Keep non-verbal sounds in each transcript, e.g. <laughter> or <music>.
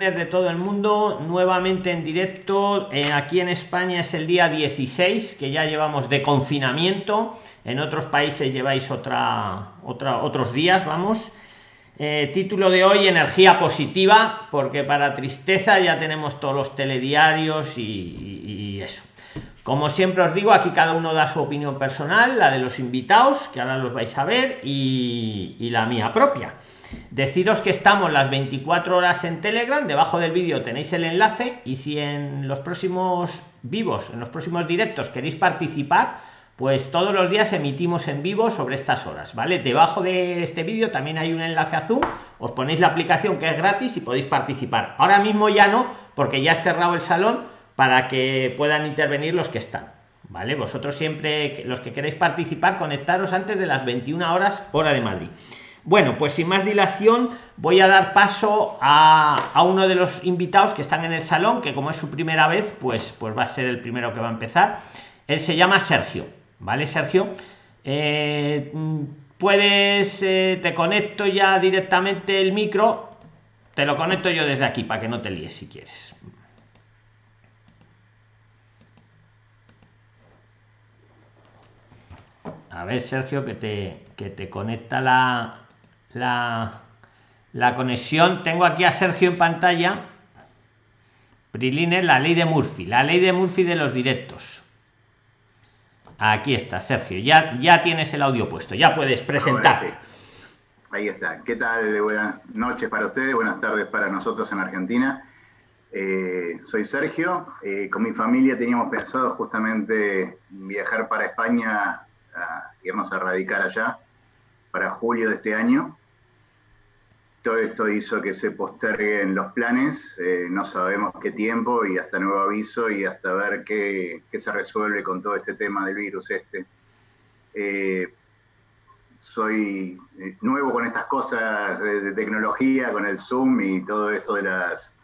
de todo el mundo nuevamente en directo eh, aquí en España es el día 16 que ya llevamos de confinamiento. En otros países lleváis otra otros días vamos. Eh, título de hoy energía positiva porque para tristeza ya tenemos todos los telediarios y, como siempre os digo aquí cada uno da su opinión personal la de los invitados que ahora los vais a ver y, la mía propia. Deciros que estamos las 24 horas en telegram debajo del vídeo tenéis el enlace y si en los próximos vivos en los próximos directos queréis participar pues todos los días emitimos en vivo sobre estas horas vale debajo de este vídeo también hay un enlace a zoom os ponéis la aplicación que es gratis y podéis participar. Ahora mismo ya no porque ya he cerrado el salón para que puedan intervenir los que están vale vosotros siempre los que queréis participar conectaros antes de las 21 horas hora de madrid bueno, pues sin más dilación voy a dar paso a, uno de los invitados que están en el salón, que como es su primera vez, pues, pues va a ser el primero que va a empezar. Él se llama Sergio, ¿vale, Sergio? Eh, puedes, eh, te conecto ya directamente el micro, te lo conecto yo desde aquí para que no te líes si quieres. A ver, Sergio, que te, que te conecta la, la, la conexión. Tengo aquí a Sergio en pantalla. Priline, la ley de Murphy, la ley de Murphy de los directos. Aquí está, Sergio. Ya, ya tienes el audio puesto, ya puedes presentarte. Ahí está. ¿Qué tal? Buenas noches para ustedes, buenas tardes para nosotros en Argentina. Eh, soy Sergio. Eh, con mi familia teníamos pensado justamente viajar para España, a irnos a radicar allá para julio de este año todo esto hizo que se posterguen los planes, eh, no sabemos qué tiempo y hasta nuevo aviso y hasta ver qué, se resuelve con todo este tema del virus este. Eh, soy eh, nuevo con estas cosas de, tecnología, con el Zoom y todo esto de las,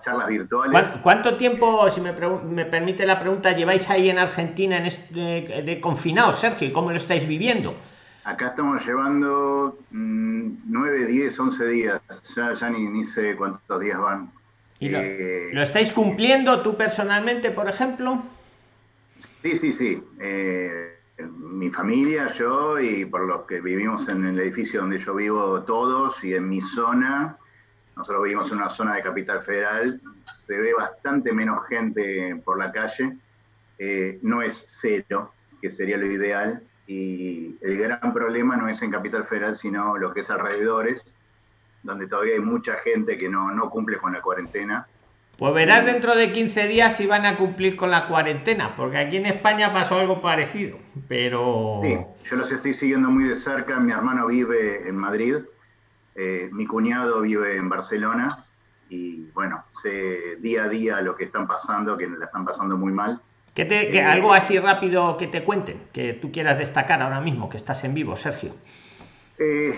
charlas virtuales. ¿Cuánto tiempo, si me, permite la pregunta, lleváis ahí en Argentina en de, de confinados, Sergio? ¿Y cómo lo estáis viviendo? Acá estamos llevando 9, 10, 11 días. Ya, ya ni, ni, sé cuántos días van. ¿Y lo, eh, lo, estáis cumpliendo tú personalmente, por ejemplo? Sí, sí, sí. Eh, mi familia, yo y por los que vivimos en el edificio donde yo vivo todos y en mi zona, nosotros vivimos en una zona de Capital Federal, se ve bastante menos gente por la calle. Eh, no es cero, que sería lo ideal, y el gran problema no es en Capital Federal, sino lo que es alrededores, donde todavía hay mucha gente que no, no cumple con la cuarentena. Pues verás dentro de 15 días si van a cumplir con la cuarentena, porque aquí en España pasó algo parecido, pero... Sí, yo los estoy siguiendo muy de cerca, mi hermano vive en Madrid, eh, mi cuñado vive en Barcelona, y bueno, sé día a día lo que están pasando, que la están pasando muy mal. Que te, eh, algo así rápido que te cuenten, que tú quieras destacar ahora mismo, que estás en vivo, Sergio. Eh,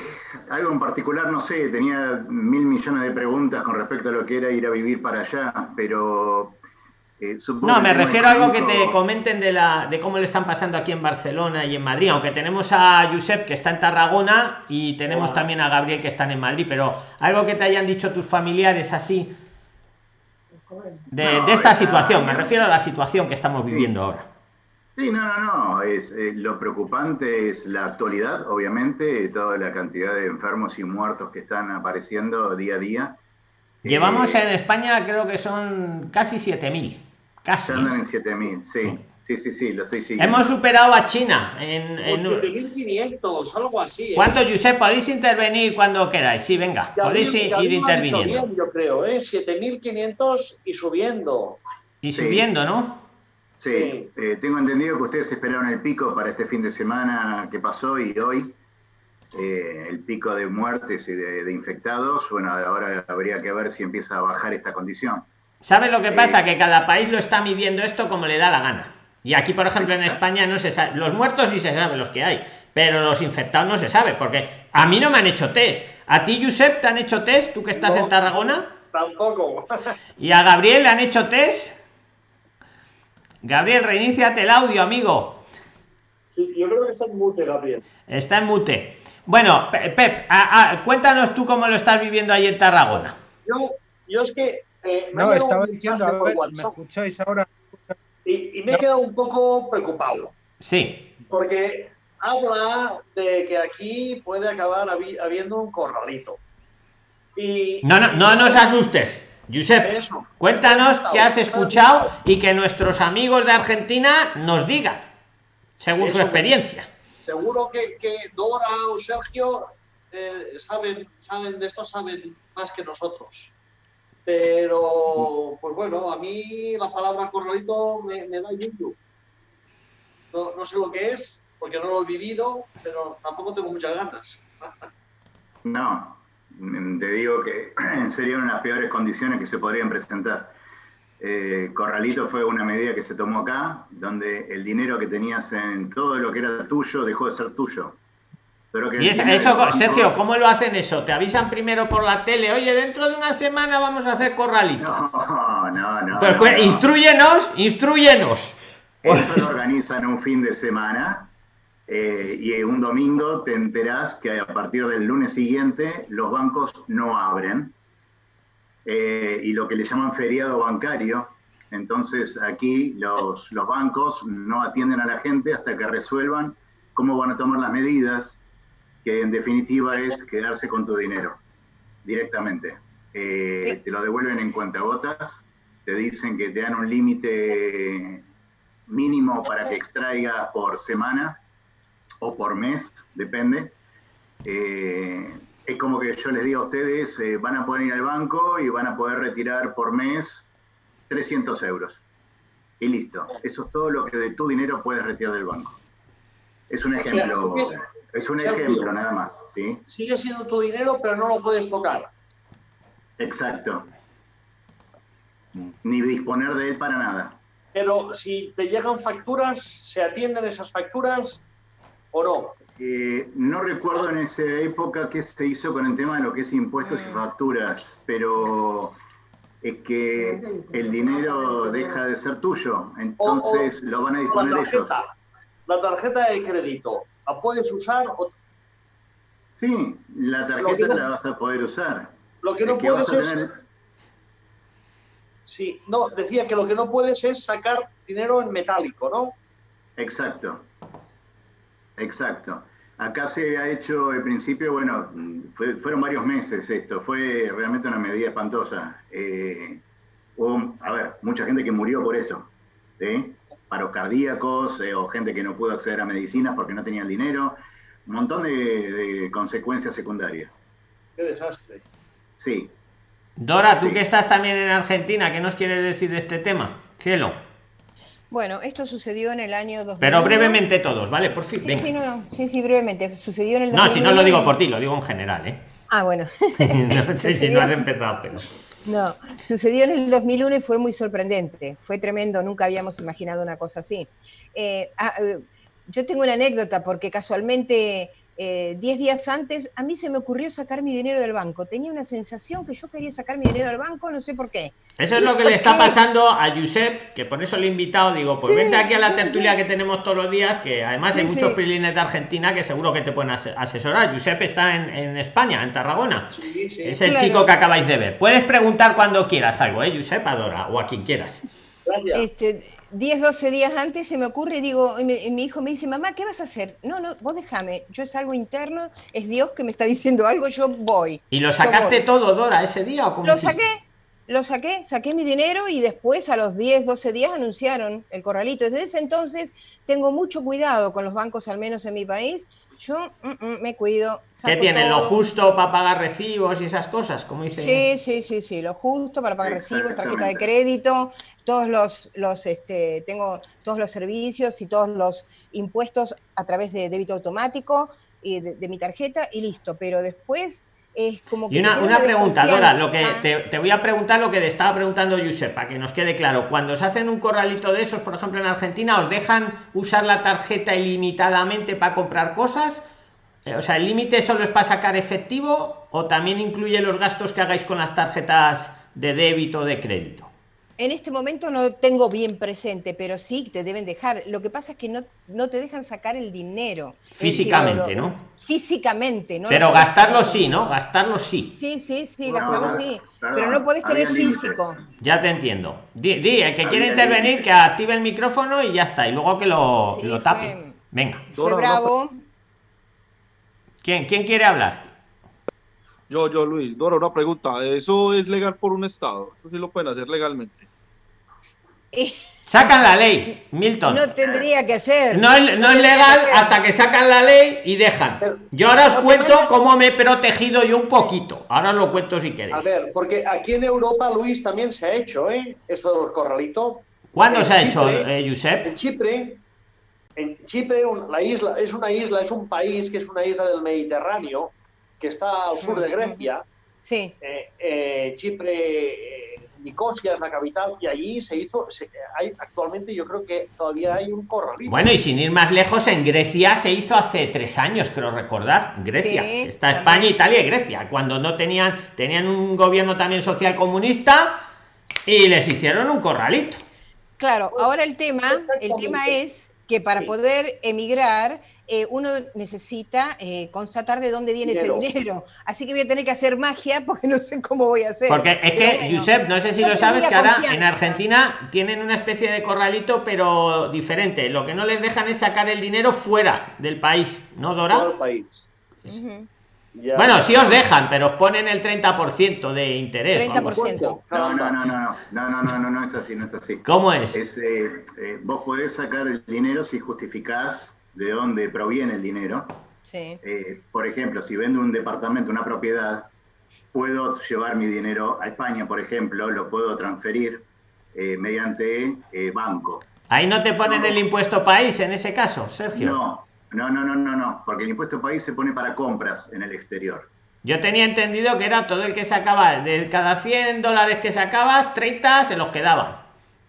algo en particular, no sé, tenía mil millones de preguntas con respecto a lo que era ir a vivir para allá, pero... Eh, no, me refiero a algo que te comenten de, la, de cómo le están pasando aquí en Barcelona y en Madrid, aunque tenemos a Josep que está en Tarragona y tenemos también a Gabriel que están en Madrid, pero algo que te hayan dicho tus familiares así, de, esta situación, me refiero a la situación que estamos viviendo ahora. Sí, no, no, no, es, eh, lo preocupante es la actualidad, obviamente, toda la cantidad de enfermos y muertos que están apareciendo día a día. Llevamos en España, creo que son casi 7.000. Casi. Andan en 7.000, sí. Sí, sí, sí, lo estoy siguiendo. Hemos superado a China en... en... 7.500, algo así. ¿eh? ¿Cuánto, Josep? Podéis intervenir cuando queráis. Sí, venga, podéis ir, interviniendo. Bien, yo creo, ¿eh? 7.500 y subiendo. Y subiendo, ¿no? Sí, eh, tengo entendido que ustedes esperaron el pico para este fin de semana que pasó y hoy. Eh, el pico de muertes y de, de, infectados. Bueno, ahora habría que ver si empieza a bajar esta condición. ¿Sabes lo que pasa? Que cada país lo está midiendo esto como le da la gana. Y aquí, por ejemplo, en España no se sabe, los muertos sí se sabe los que hay, pero los infectados no se sabe, porque a mí no me han hecho test. ¿A ti, Josep, te han hecho test, tú que estás en Tarragona? Tampoco. <laughs> ¿Y a Gabriel le han hecho test? Gabriel, reiníciate el audio, amigo. Sí, yo creo que está en mute, Gabriel. Está en mute. Bueno, Pep, cuéntanos tú cómo lo estás viviendo ahí en Tarragona. Yo yo es que. eh, me ha No, llegado estaba un diciendo, mensaje a por ver, ¿me WhatsApp escucháis ahora? y, y me he quedado un poco preocupado. Sí. Porque habla de que aquí puede acabar habi- habiendo un corralito. Y, No, no, no nos asustes. Josep, Eso. cuéntanos qué has escuchado y que nuestros amigos de Argentina nos digan, según su experiencia. Seguro que, que Dora o Sergio eh, saben, saben de esto, saben más que nosotros. Pero, pues bueno, a mí la palabra corralito me, me da yuyu. No, no sé lo que es, porque no lo he vivido, pero tampoco tengo muchas ganas. <laughs> No, te digo que serían unas peores condiciones que se podrían presentar. Eh, Corralito fue una medida que se tomó acá, donde el dinero que tenías en todo lo que era tuyo dejó de ser tuyo. Pero que Y eso, banco- Sergio, ¿cómo lo hacen eso? Te avisan primero por la tele, oye, dentro de una semana vamos a hacer corralito. No, no, no. Pero no, cu- no. instruyenos, instruyenos. Eso lo organizan un fin de semana eh, y un domingo te enterás que a partir del lunes siguiente los bancos no abren eh, y lo que le llaman feriado bancario. Entonces aquí los, los bancos no atienden a la gente hasta que resuelvan cómo van a tomar las medidas, que en definitiva es quedarse con tu dinero directamente. Eh, te lo devuelven en cuentagotas, te dicen que te dan un límite mínimo para que extraigas por semana o por mes, depende. Eh, es como que yo les digo a ustedes, eh, van a poder ir al banco y van a poder retirar por mes 300 euros. Y listo. Eso es todo lo que de tu dinero puedes retirar del banco. Es un ejemplo, es- es un ejemplo nada más, ¿sí? Sigue siendo tu dinero, pero no lo puedes tocar. Exacto. Ni disponer de él para nada. Pero si te llegan facturas, ¿se atienden esas facturas o no? Eh, no recuerdo en esa época qué se hizo con el tema de lo que es impuestos y facturas, pero es que el dinero deja de ser tuyo, entonces lo van a La disponer ellos. tarjeta, la tarjeta de crédito, ¿la puedes usar? O- Sí, la tarjeta no- la vas a poder usar. Lo que no Es que vas puedes es... Sí, no, decía que lo que no puedes es sacar dinero en metálico, ¿no? Exacto, exacto. Acá se ha hecho el principio, bueno, fue- fueron varios meses esto, fue realmente una medida espantosa. Eh, hubo, a ver, mucha gente que murió por eso, ¿sí? Paros cardíacos eh, o gente que no pudo acceder a medicinas porque no tenían dinero, un montón de, de consecuencias secundarias. Qué desastre. Sí, Dora, tú Sí. que estás también en Argentina, ¿qué nos quieres decir de este tema? Cielo. Bueno, esto sucedió en el año 2001. Pero brevemente todos, ¿vale? Por fin, Sí, venga. sí, no, no, sí, sí, brevemente. Sucedió en el No, si no 2001 lo digo por ti, lo digo en general, ¿eh? Ah, bueno. <laughs> no sé si no has empezado, pero... No, sucedió en el 2001 y fue muy sorprendente. Fue tremendo, nunca habíamos imaginado una cosa así. Eh, ah, eh, yo tengo una anécdota porque casualmente, eh, 10 días antes, a mí se me ocurrió sacar mi dinero del banco. Tenía una sensación que yo quería sacar mi dinero del banco, no sé por qué. Eso es lo que le está pasando a Josep, que por eso le he invitado, digo, pues Sí, vente aquí a la tertulia sí. que tenemos todos los días, que además hay Sí, muchos sí. prilines de Argentina que seguro que te pueden ase- asesorar. Josep está en, en España, en Tarragona. Sí, sí. Es el Claro. chico que acabáis de ver. Puedes preguntar cuando quieras algo, ¿eh, Josep? Adora, o a quien quieras. Gracias. Este, 10, 12 días antes se me ocurre y digo, y mi, y mi hijo me dice, mamá, ¿qué vas a hacer? No, no, vos déjame, yo es algo interno, es Dios que me está diciendo algo, yo voy. ¿Y lo sacaste todo, Dora, ese día o cómo Lo hiciste? saqué, lo saqué, saqué mi dinero y después a los 10, 12 días anunciaron el corralito. Desde ese entonces tengo mucho cuidado con los bancos, al menos en mi país. Yo mm, mm, me cuido. ¿Qué tienen? ¿Lo justo para pagar recibos y esas cosas? Como dice. Sí, sí, sí, sí, lo justo para pagar recibos, tarjeta de crédito, todos los, los este, tengo todos los servicios y todos los impuestos a través de débito automático y de, de mi tarjeta y listo. Pero después es como que Y una, una pregunta, Dora, lo que te, te voy a preguntar lo que te estaba preguntando Josep, para que nos quede claro. Cuando se hacen un corralito de esos, por ejemplo en Argentina, ¿os dejan usar la tarjeta ilimitadamente para comprar cosas? Eh, O sea, ¿el límite solo es para sacar efectivo o también incluye los gastos que hagáis con las tarjetas de débito o de crédito? En este momento no tengo bien presente, pero sí te deben dejar. Lo que pasa es que no, no te dejan sacar el dinero. Físicamente, ¿no? Físicamente, ¿no? Pero gastarlo sí, ¿no? Gastarlo sí. Sí, sí, sí, gastarlo sí. pero no puedes tener físico. Ya te entiendo. Di, el que quiere intervenir, que active el micrófono y ya está. Y luego que lo, lo tape. Venga. bravo. ¿Quién, ¿Quién quiere hablar? Yo, yo, Luis. Dora, una pregunta. ¿Eso es legal por un Estado? ¿Eso sí lo pueden hacer legalmente? Sacan la ley, Milton. No tendría que ser. No, es, no es legal hasta que sacan la ley y dejan. Yo ahora os cuento cómo me he protegido yo un poquito. Ahora lo cuento si queréis. A ver, porque aquí en Europa, Luis, también se ha hecho, ¿eh? Esto de los corralitos. ¿Cuándo se ha hecho, eh, Josep? En Chipre, en Chipre, la isla, es una isla, es un país que es una isla del Mediterráneo que está al sur de Grecia. Sí. Eh, eh, Chipre, eh, Nicosia es la capital y allí se hizo, hay, actualmente yo creo que todavía hay un corralito. Bueno, y sin ir más lejos, en Grecia se hizo hace tres años, creo recordar. Grecia. está España, Italia y Grecia, cuando no tenían, tenían un gobierno también social comunista y les hicieron un corralito. Claro, ahora el tema, el tema es que para poder emigrar eh, uno necesita eh, constatar de dónde viene ese dinero. Así que voy a tener que hacer magia porque no sé cómo voy a hacer. Porque es que, Josep, no sé si lo sabes, que ahora en Argentina tienen una especie de corralito, pero diferente. Lo que no les dejan es sacar el dinero fuera del país, ¿no, Dora? país. Bueno, sí os dejan, pero os ponen el 30% de interés. 30%. No, no, no, no, no, no, no, no, no es así, no es así. ¿Cómo es? es eh, vos podés sacar el dinero si justificás de dónde proviene el dinero. Sí. Eh, por ejemplo, si vendo un departamento, una propiedad, puedo llevar mi dinero a España, por ejemplo, lo puedo transferir eh, mediante eh, banco. Ahí no te ponen el impuesto país en ese caso, Sergio. No, no, no, no, no, no, porque el impuesto país se pone para compras en el exterior. Yo tenía entendido que era todo el que sacaba, de cada 100 dólares que sacabas, 30 se los quedaban.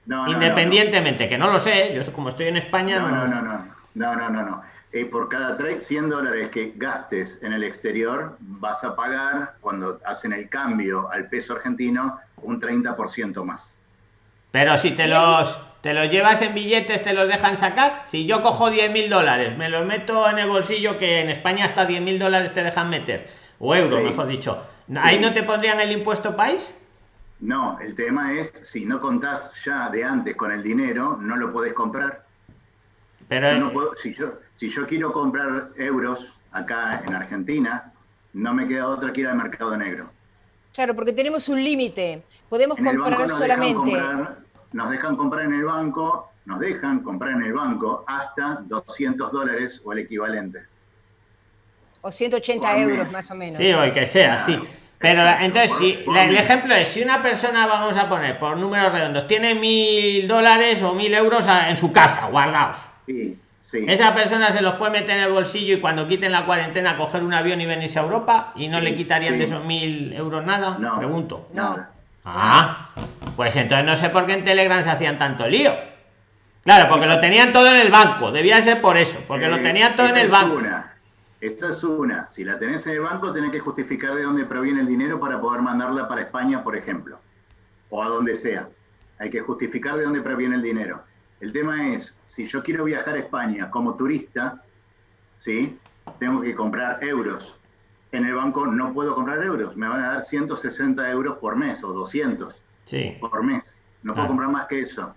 No, Independientemente, que no lo sé, yo como estoy en España... no, no. no. no. No, no, no, no. Eh, por cada 100 dólares que gastes en el exterior, vas a pagar, cuando hacen el cambio al peso argentino, un 30% más. Pero si te los, te los llevas en billetes, ¿te los dejan sacar? Si yo cojo 10 mil dólares, me los meto en el bolsillo, que en España hasta 10 mil dólares te dejan meter, o euros, mejor dicho, ¿ahí no te pondrían el impuesto país? No, el tema es, si no contás ya de antes con el dinero, no lo podés comprar. Pero si, yo, si yo quiero comprar euros acá en Argentina, no me queda otra que ir al mercado negro. Claro, porque tenemos un límite. Podemos comprar solamente. Nos dejan comprar en el banco, nos dejan comprar en el banco hasta 200 dólares o el equivalente. O 180 euros más o menos. Sí, o el que sea, sí. Pero entonces, si el ejemplo es, si una persona, vamos a poner por números redondos, tiene mil dólares o mil euros en su casa guardados esa persona se los puede meter en el bolsillo y cuando quiten la cuarentena coger un avión y venirse a Europa y no le quitarían de esos mil euros nada. No, Pregunto. No. Ah, pues entonces no sé por qué en Telegram se hacían tanto lío. Claro, porque lo tenían todo en el banco. Debía ser por eso, porque lo eh, tenían todo en el banco. Esta es una. Si la tenés en el banco, tenés que justificar de dónde proviene el dinero para poder mandarla para España, por ejemplo. O a donde sea. Hay que justificar de dónde proviene el dinero. El tema es, si yo quiero viajar a España como turista, ¿sí? tengo que comprar euros. En el banco no puedo comprar euros, me van a dar 160 euros por mes o 200 por mes. No puedo comprar más que eso.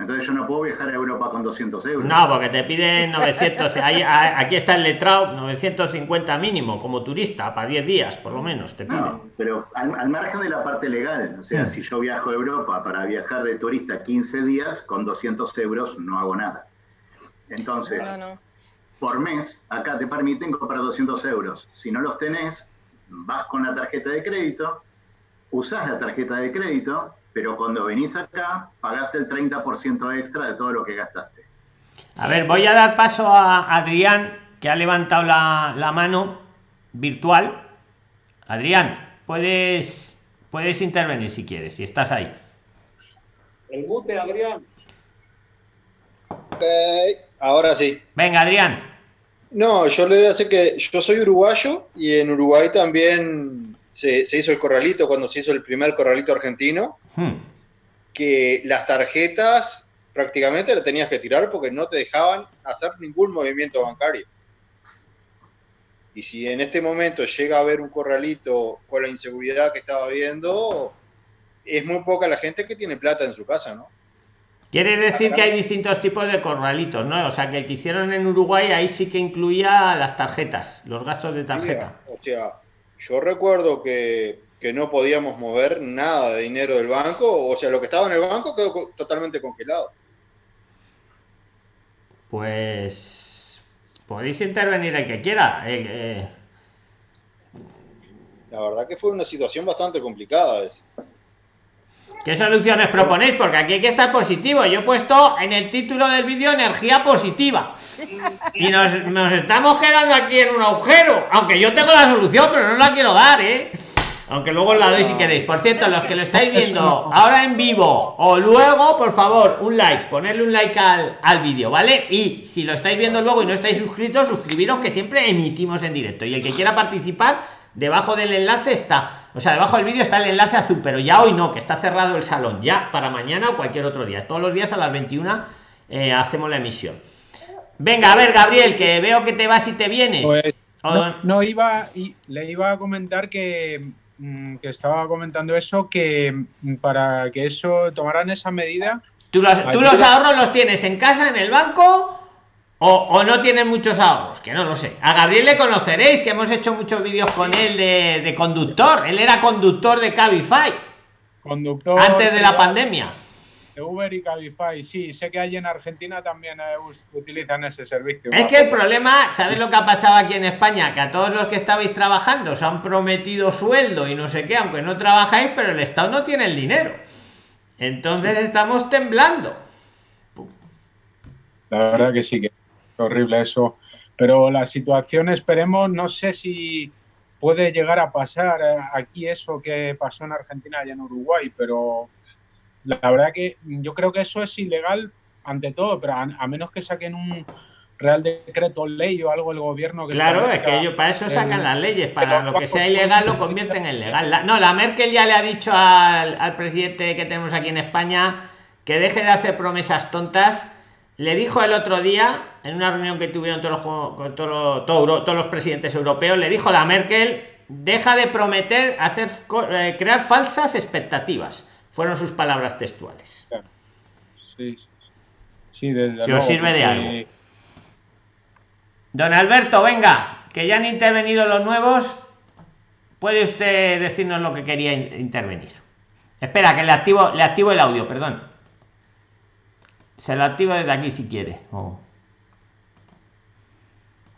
Entonces yo no puedo viajar a Europa con 200 euros. No, porque te piden 900. aquí está el letrado, 950 mínimo como turista para 10 días, por lo menos. Te No, pero al, margen de la parte legal, o sea, mm. si yo viajo a Europa para viajar de turista 15 días, con 200 euros no hago nada. Entonces, por mes, acá te permiten comprar 200 euros. Si no los tenés, vas con la tarjeta de crédito, usás la tarjeta de crédito pero cuando venís acá pagás el 30% extra de todo lo que gastaste. A ver, voy a dar paso a Adrián, que ha levantado la, mano virtual. Adrián, puedes, puedes intervenir si quieres, si estás ahí. El mute, Adrián. Ok, ahora sí. Venga, Adrián. No, yo le hace que yo soy uruguayo y en Uruguay también se, hizo el corralito cuando se hizo el primer corralito argentino, hmm. que las tarjetas prácticamente las tenías que tirar porque no te dejaban hacer ningún movimiento bancario. Y si en este momento llega a haber un corralito con la inseguridad que estaba viendo, es muy poca la gente que tiene plata en su casa, ¿no? Quiere decir que hay distintos tipos de corralitos, ¿no? O sea, que el que hicieron en Uruguay ahí sí que incluía las tarjetas, los gastos de tarjeta. o sea, yo recuerdo que, que, no podíamos mover nada de dinero del banco, o sea, lo que estaba en el banco quedó totalmente congelado. Pues podéis intervenir el que quiera. Eh, La verdad que fue una situación bastante complicada esa. ¿Qué soluciones proponéis? Porque aquí hay que estar positivo. Yo he puesto en el título del vídeo energía positiva. Y nos, estamos quedando aquí en un agujero. Aunque yo tengo la solución, pero no la quiero dar, ¿eh? Aunque luego la doy si queréis. Por cierto, los que lo estáis <laughs> viendo ahora en vivo o luego, por favor, un like. Ponerle un like al, al vídeo, ¿vale? Y si lo estáis viendo luego y no estáis suscritos, suscribiros que siempre emitimos en directo. Y el que quiera participar, debajo del enlace está o sea, debajo del vídeo está el enlace azul, pero ya hoy no, que está cerrado el salón, ya para mañana o cualquier otro día. Todos los días a las 21 eh, hacemos la emisión. Venga, a ver, Gabriel, que veo que te vas y te vienes. Pues, no, iba, y le iba a comentar que, mm, que estaba comentando eso, que mm, para que eso tomaran esa medida. ¿Tú ¿tú los ahorros los tienes en casa, en el banco o, no tiene muchos ahorros, que no lo sé. A Gabriel le conoceréis, que hemos hecho muchos vídeos con él de, conductor. Él era conductor de Cabify. Conductor. Antes de la pandemia. De Uber y Cabify, sí. Sé que hay en Argentina también eh, utilizan ese servicio. Es que el problema, ¿sabes lo que ha pasado aquí en España? Que a todos los que estabais trabajando os han prometido sueldo y no sé qué, aunque no trabajáis, pero el Estado no tiene el dinero. Entonces estamos temblando. La verdad que sí que horrible eso. Pero la situación, esperemos, no sé si puede llegar a pasar eh, aquí eso que pasó en Argentina y en Uruguay, pero la verdad que yo creo que eso es ilegal ante todo, pero a, menos que saquen un real decreto ley o algo el gobierno que claro es que ellos para eso sacan las leyes para lo que sea <laughs> ilegal lo convierten en legal no la Merkel ya le ha dicho al, al presidente que tenemos aquí en España que deje de hacer promesas tontas le dijo el otro día, en una reunión que tuvieron todos los, todos, todos los presidentes europeos, le dijo a la Merkel, deja de prometer hacer eh, crear falsas expectativas. Fueron sus palabras textuales. Sí, sí, si os sirve de algo. Don Alberto, venga, que ya han intervenido los nuevos. Puede usted decirnos lo que quería intervenir. Espera, que le activo, le activo el audio, perdón. Se lo activa desde aquí si quiere.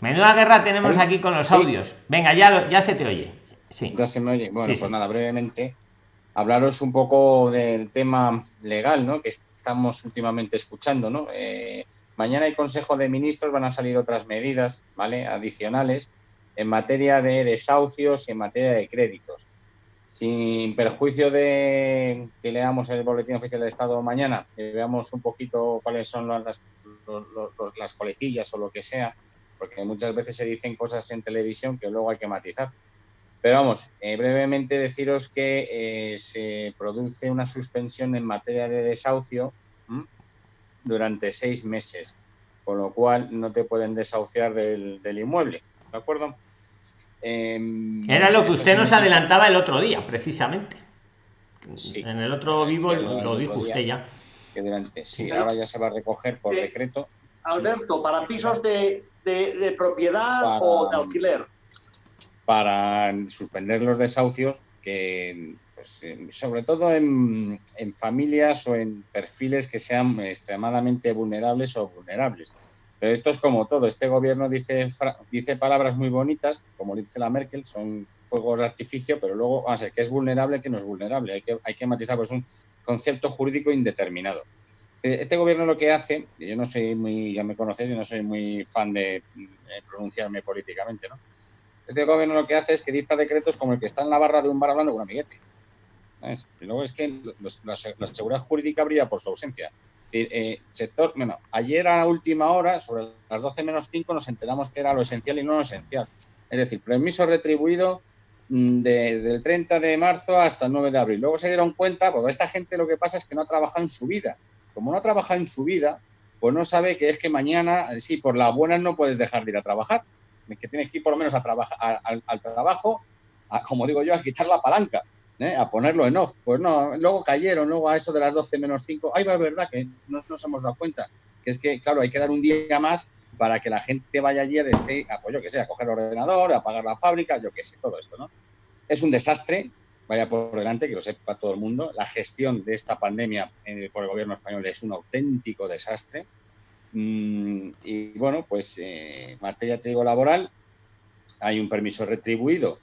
Menuda guerra tenemos aquí con los audios. Venga, ya, ya se te oye. Sí. Ya se me oye. Bueno, pues nada, brevemente, hablaros un poco del tema legal, ¿no? Que estamos últimamente escuchando, ¿no? Eh, mañana hay Consejo de Ministros, van a salir otras medidas, ¿vale? Adicionales en materia de desahucios y en materia de créditos sin perjuicio de que leamos el boletín oficial del Estado mañana, que veamos un poquito cuáles son las, las coletillas o lo que sea, porque muchas veces se dicen cosas en televisión que luego hay que matizar. Pero vamos, eh, brevemente deciros que eh, se produce una suspensión en materia de desahucio durante seis meses, con lo cual no te pueden desahuciar del, del inmueble, ¿de acuerdo? Em, Era lo que usted nos adelantaba el otro día, precisamente. En el otro vivo lo dijo usted ya. sí, ahora ya se va a recoger por decreto. Alberto, ¿para pisos de, propiedad o de alquiler? Para suspender los desahucios, que pues, sobre todo en, en familias o en perfiles que sean extremadamente vulnerables o vulnerables pero esto es como todo. Este gobierno dice, dice palabras muy bonitas, como dice la Merkel, son fuegos de artificio, pero luego, a ser que es vulnerable, que no es vulnerable. Hay que, hay que matizar, pues un concepto jurídico indeterminado. Este gobierno lo que hace, yo no soy muy, ya me conocéis, yo no soy muy fan de, pronunciarme políticamente, ¿no? Este gobierno lo que hace es que dicta decretos como el que está en la barra de un bar hablando con un amiguete. Y luego es que la, seguridad jurídica brilla por su ausencia. Eh, ayer a última hora, sobre las 12 menos 5, nos enteramos que era lo esencial y no lo esencial. Es decir, permiso retribuido desde el 30 de marzo hasta el 9 de abril. Luego se dieron cuenta, porque esta gente lo que pasa es que no ha trabajado en su vida. Como no ha trabajado en su vida, pues no sabe que es que mañana, sí, por las buenas no puedes dejar de ir a trabajar, que tienes que ir por lo menos a trabajar, al, trabajo, a, como digo yo, a quitar la palanca. ¿eh? a ponerlo en off. Pues no, luego cayeron, luego a eso de las 12 menos 5. Ay, va, es verdad que no nos hemos dado cuenta. Que es que, claro, hay que dar un día más para que la gente vaya allí a decir, ah, pues yo que sé, a coger el ordenador, a apagar la fábrica, yo que sé, todo esto, ¿no? Es un desastre, vaya por delante, que lo sepa todo el mundo. La gestión de esta pandemia eh, por el gobierno español es un auténtico desastre. Mm, y bueno, pues en eh, materia, te digo, laboral, hay un permiso retribuido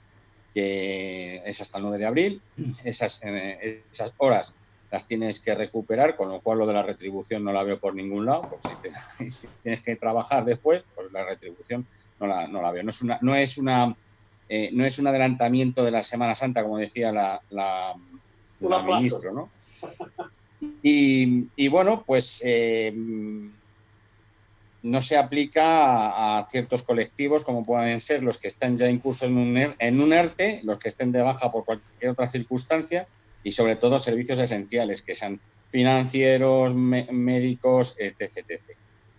que es hasta el 9 de abril. Esas, eh, esas horas las tienes que recuperar, con lo cual lo de la retribución no la veo por ningún lado. <laughs> Si, tienes que trabajar después, pues la retribución no la, no la veo. No, es una, eh, no es un adelantamiento de la Semana Santa, como decía la, la, la ministra, ¿no? Y, y, bueno, pues eh, no se aplica a, ciertos colectivos como pueden ser los que están ya incluso en un, er, en un ERTE, los que estén de baja por cualquier otra circunstancia y sobre todo servicios esenciales que sean financieros, médicos, etc,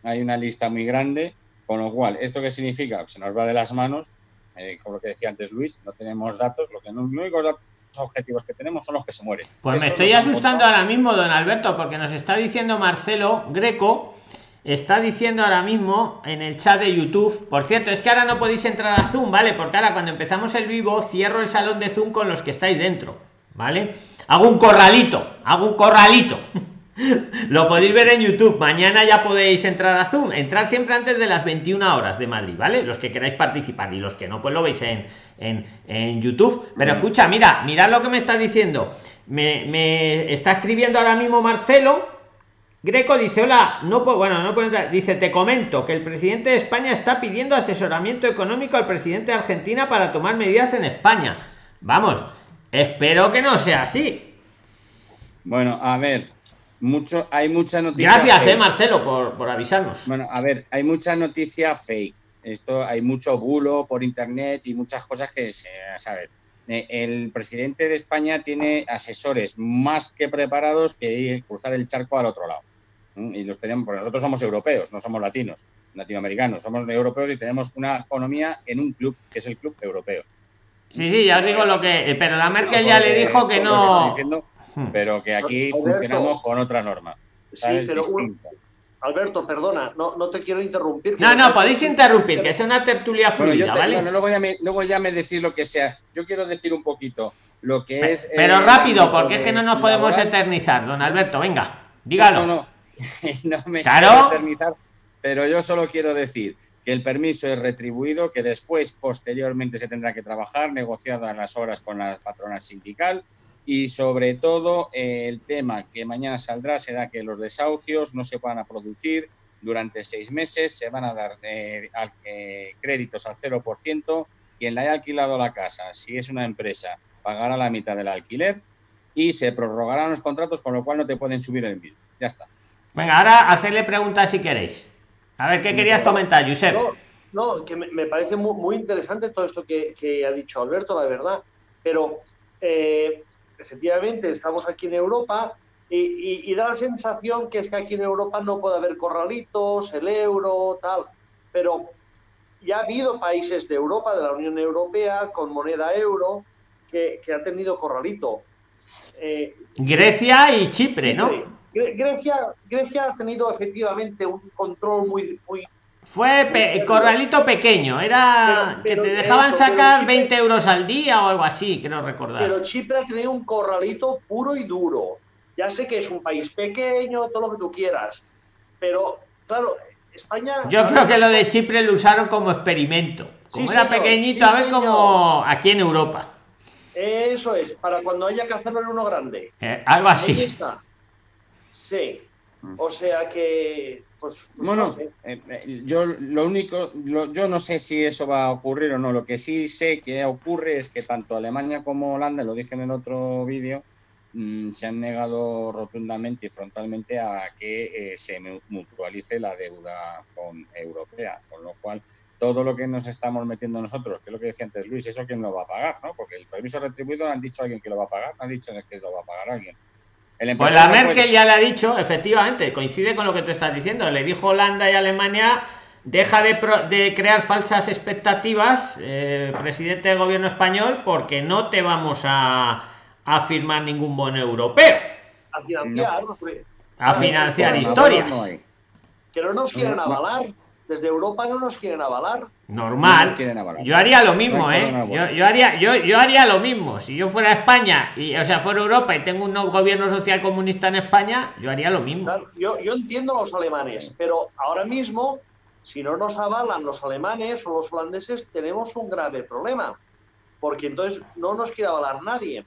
Hay una lista muy grande, con lo cual, ¿esto qué significa? Se nos va de las manos, eh, como lo que decía antes Luis, no tenemos datos, lo que no, los únicos datos objetivos que tenemos son los que se mueren. Pues me estoy asustando ahora mismo, don Alberto, porque nos está diciendo Marcelo Greco está diciendo ahora mismo en el chat de YouTube. Por cierto, es que ahora no podéis entrar a Zoom, ¿vale? Porque ahora cuando empezamos el vivo cierro el salón de Zoom con los que estáis dentro, ¿vale? Hago un corralito, hago un corralito. <laughs> <laughs> lo podéis ver en YouTube. Mañana ya podéis entrar a Zoom. Entrar siempre antes de las 21 horas de Madrid, ¿vale? Los que queráis participar y los que no, pues lo veis en, en, en YouTube. Pero escucha, mira, mirad lo que me está diciendo. Me, me está escribiendo ahora mismo Marcelo Greco dice, hola, no puedo, bueno, no puedo entrar. Dice, te comento que el presidente de España está pidiendo asesoramiento económico al presidente de Argentina para tomar medidas en España. Vamos, espero que no sea así. Bueno, a ver, mucho, hay mucha noticia. Gracias, eh, Marcelo, por, por avisarnos. Bueno, a ver, hay mucha noticia fake. Esto hay mucho bulo por internet y muchas cosas que se saber. Eh, el presidente de España tiene asesores más que preparados que cruzar el charco al otro lado y los tenemos, porque nosotros somos europeos, no somos latinos, latinoamericanos, somos europeos y tenemos una economía en un club, que es el club europeo. Sí, sí, ya os digo lo que. Pero la Merkel ya le dijo que no. Hmm. pero que aquí funcionamos con otra norma. Sí, pero Alberto, perdona, no, no te quiero interrumpir. No, no, podéis interrumpir, que sea una tertulia fluida, ¿vale? luego, ya me, luego ya me decís lo que sea. Yo quiero decir un poquito lo que es. Pero eh, rápido, porque es que no nos podemos eternizar, don Alberto, venga, dígalo. No, no, <laughs> no me quiero eternizar, pero yo solo quiero decir que el permiso es retribuido, que después, posteriormente, se tendrá que trabajar, negociado a las horas con la patrona sindical y sobre todo el tema que mañana saldrá será que los desahucios no se van a producir durante seis meses, se van a dar eh, eh, créditos al 0%, quien le haya alquilado la casa, si es una empresa, pagará la mitad del alquiler y se prorrogarán los contratos, con lo cual no te pueden subir el mismo. Ya está. Venga, ahora hacerle preguntas si queréis. A ver, ¿qué querías comentar, Josep? No, que me, parece muy, interesante todo esto que, ha dicho Alberto, la verdad. Pero eh, efectivamente estamos aquí en Europa y, da la sensación que es que aquí en Europa no puede haber corralitos, el euro, tal. Pero ya ha habido países de Europa, de la Unión Europea, con moneda euro, que, que ha tenido corralito. Eh, Grecia y Chipre, ¿no? Grecia, Grecia ha tenido efectivamente un control muy... muy fue corralito pequeño, era que te dejaban sacar 20 euros al día o algo así, creo recordar. Pero Chipre ha tenido un corralito puro y duro. Ya sé que es un país pequeño, todo lo que tú quieras, pero claro, España... Yo creo que lo de Chipre lo usaron como experimento. Como era pequeñito, a ver cómo aquí en Europa. Eso es, para cuando haya que hacerlo en uno grande. Eh, algo así. Sí. O sea que, pues, bueno, eh, eh, yo lo único, yo no sé si eso va a ocurrir o no. Lo que sí sé que ocurre es que tanto Alemania como Holanda, lo dije en el otro vídeo, mm, se han negado rotundamente y frontalmente a que eh, se mutualice la deuda con europea, con lo cual todo lo que nos estamos metiendo nosotros, que es lo que decía antes Luis, eso quién lo va a pagar, ¿no? Porque el permiso retribuido han dicho a alguien que lo va a pagar, no han dicho que lo va a pagar alguien. Pues la Merkel ya le ha dicho, efectivamente, coincide con lo que tú estás diciendo, le dijo Holanda y Alemania deja de, crear falsas expectativas, eh, presidente del gobierno español, porque no te vamos a, a firmar ningún bono europeo. A financiar, a financiar historias. que no nos quieren avalar. Desde Europa no nos quieren avalar. Normal. Yo haría lo mismo, ¿eh? Yo, haría, yo, yo haría lo mismo. Si yo fuera España, y, o sea, fuera Europa y tengo un gobierno social comunista en España, yo haría lo mismo. yo, yo entiendo los alemanes, pero ahora mismo si no nos avalan los alemanes o los holandeses, tenemos un grave problema, porque entonces no nos quiere avalar nadie.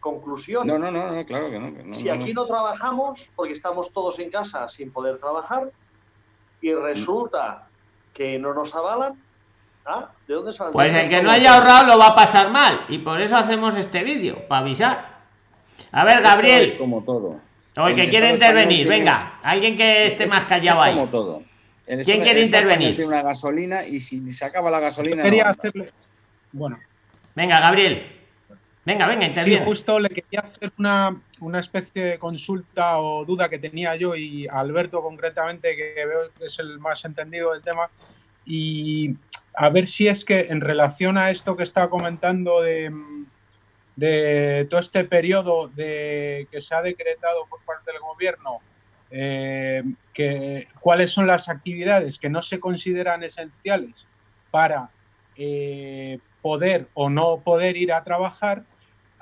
Conclusión. No, no, no, claro que no. si aquí no trabajamos, porque estamos todos en casa sin poder trabajar, y resulta que no nos avalan, ¿ah? ¿de dónde sale? Pues el que no haya ahorrado lo va a pasar mal, y por eso hacemos este vídeo, para avisar. A ver, Gabriel. Es como todo. O el que quiere intervenir, venga, alguien que esté más callado es como todo ¿Quién quiere intervenir? Tiene una gasolina y si se acaba la gasolina. quería hacerle. Bueno. Venga, Gabriel. Venga, venga, interviene. Sí, justo le quería hacer una, una, especie de consulta o duda que tenía yo y Alberto concretamente, que veo que es el más entendido del tema. Y a ver si es que en relación a esto que está comentando de, de todo este periodo de, que se ha decretado por parte del gobierno eh, que, cuáles son las actividades que no se consideran esenciales para eh, poder o no poder ir a trabajar,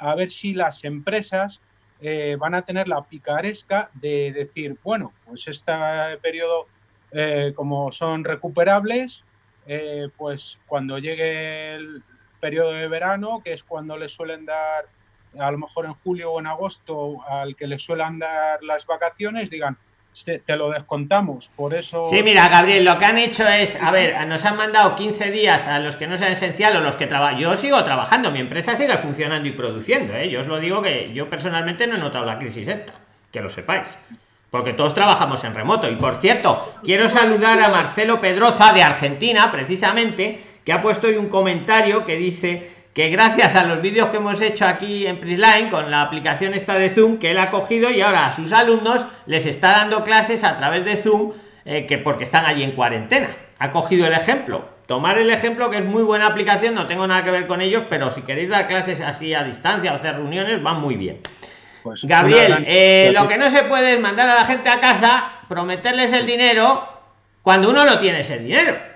a ver si las empresas eh, van a tener la picaresca de decir, bueno, pues este periodo, como son recuperables, pues cuando llegue el periodo de verano, que es cuando les suelen dar a lo mejor en julio o en agosto al que le suelen dar las vacaciones, digan, te, lo descontamos, por eso... Sí, mira, Gabriel, lo que han hecho es, a ver, nos han mandado 15 días a los que no sean esencial o los que trabajan. Yo sigo trabajando, mi empresa sigue funcionando y produciendo, ¿eh? Yo os lo digo que yo personalmente no he notado la crisis esta, que lo sepáis. Porque todos trabajamos en remoto. Y por cierto, quiero saludar a Marcelo Pedroza de Argentina, precisamente, que ha puesto hoy un comentario que dice que gracias a los vídeos que hemos hecho aquí en Prisline con la aplicación esta de Zoom que él ha cogido y ahora a sus alumnos les está dando clases a través de Zoom eh, que porque están allí en cuarentena. Ha cogido el ejemplo. Tomar el ejemplo que es muy buena aplicación, no tengo nada que ver con ellos, pero si queréis dar clases así a distancia o hacer reuniones, van muy bien. Pues Gabriel, eh, lo que no se puede es mandar a la gente a casa, prometerles el dinero cuando uno no tiene ese dinero.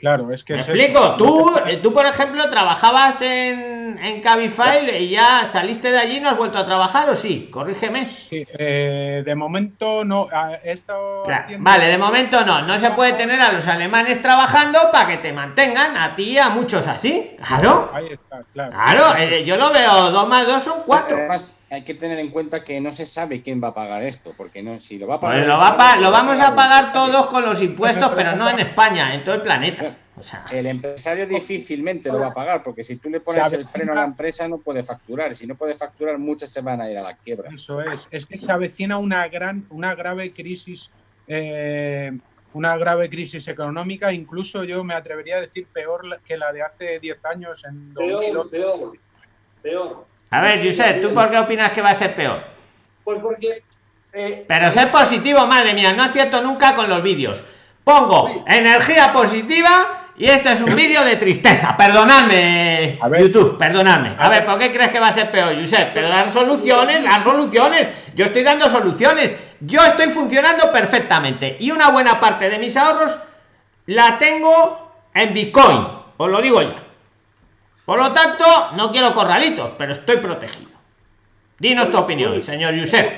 Claro, es que... ¿Me explico, tú, eh, tú, por ejemplo, trabajabas en, en Cabify y ya saliste de allí y no has vuelto a trabajar, ¿o sí? Corrígeme. Sí, eh, de momento no. Esto Vale, de momento no. No se puede tener a los alemanes trabajando para que te mantengan a ti y a muchos así. Claro. Ahí está, claro. Claro, eh, yo lo veo, dos más dos son cuatro hay que tener en cuenta que no se sabe quién va a pagar esto, porque no, si lo va a pagar. Pues lo, va lo vamos a pagar todos con los impuestos, pero no en España, en todo el planeta. El empresario difícilmente lo va a pagar, porque si tú le pones el freno a la empresa no puede facturar. Si no puede facturar, muchas se van a ir a la quiebra. Eso es. Es que se avecina una gran, una grave crisis, eh, una grave crisis económica. Incluso yo me atrevería a decir peor que la de hace 10 años en Peor, peor, peor. A ver, Josep, ¿tú por qué opinas que va a ser peor? Pues porque... Eh, Pero ser positivo, madre mía, no acierto nunca con los vídeos. Pongo energía positiva y este es un vídeo de tristeza. Perdonadme, YouTube, perdonadme. A ver, ¿por qué crees que va a ser peor, Josep? Pero dar soluciones, las soluciones. Yo estoy dando soluciones. Yo estoy funcionando perfectamente. Y una buena parte de mis ahorros la tengo en Bitcoin. Os lo digo ya. Por lo tanto, no quiero corralitos, pero estoy protegido. Dinos tu opinión, señor Yusef.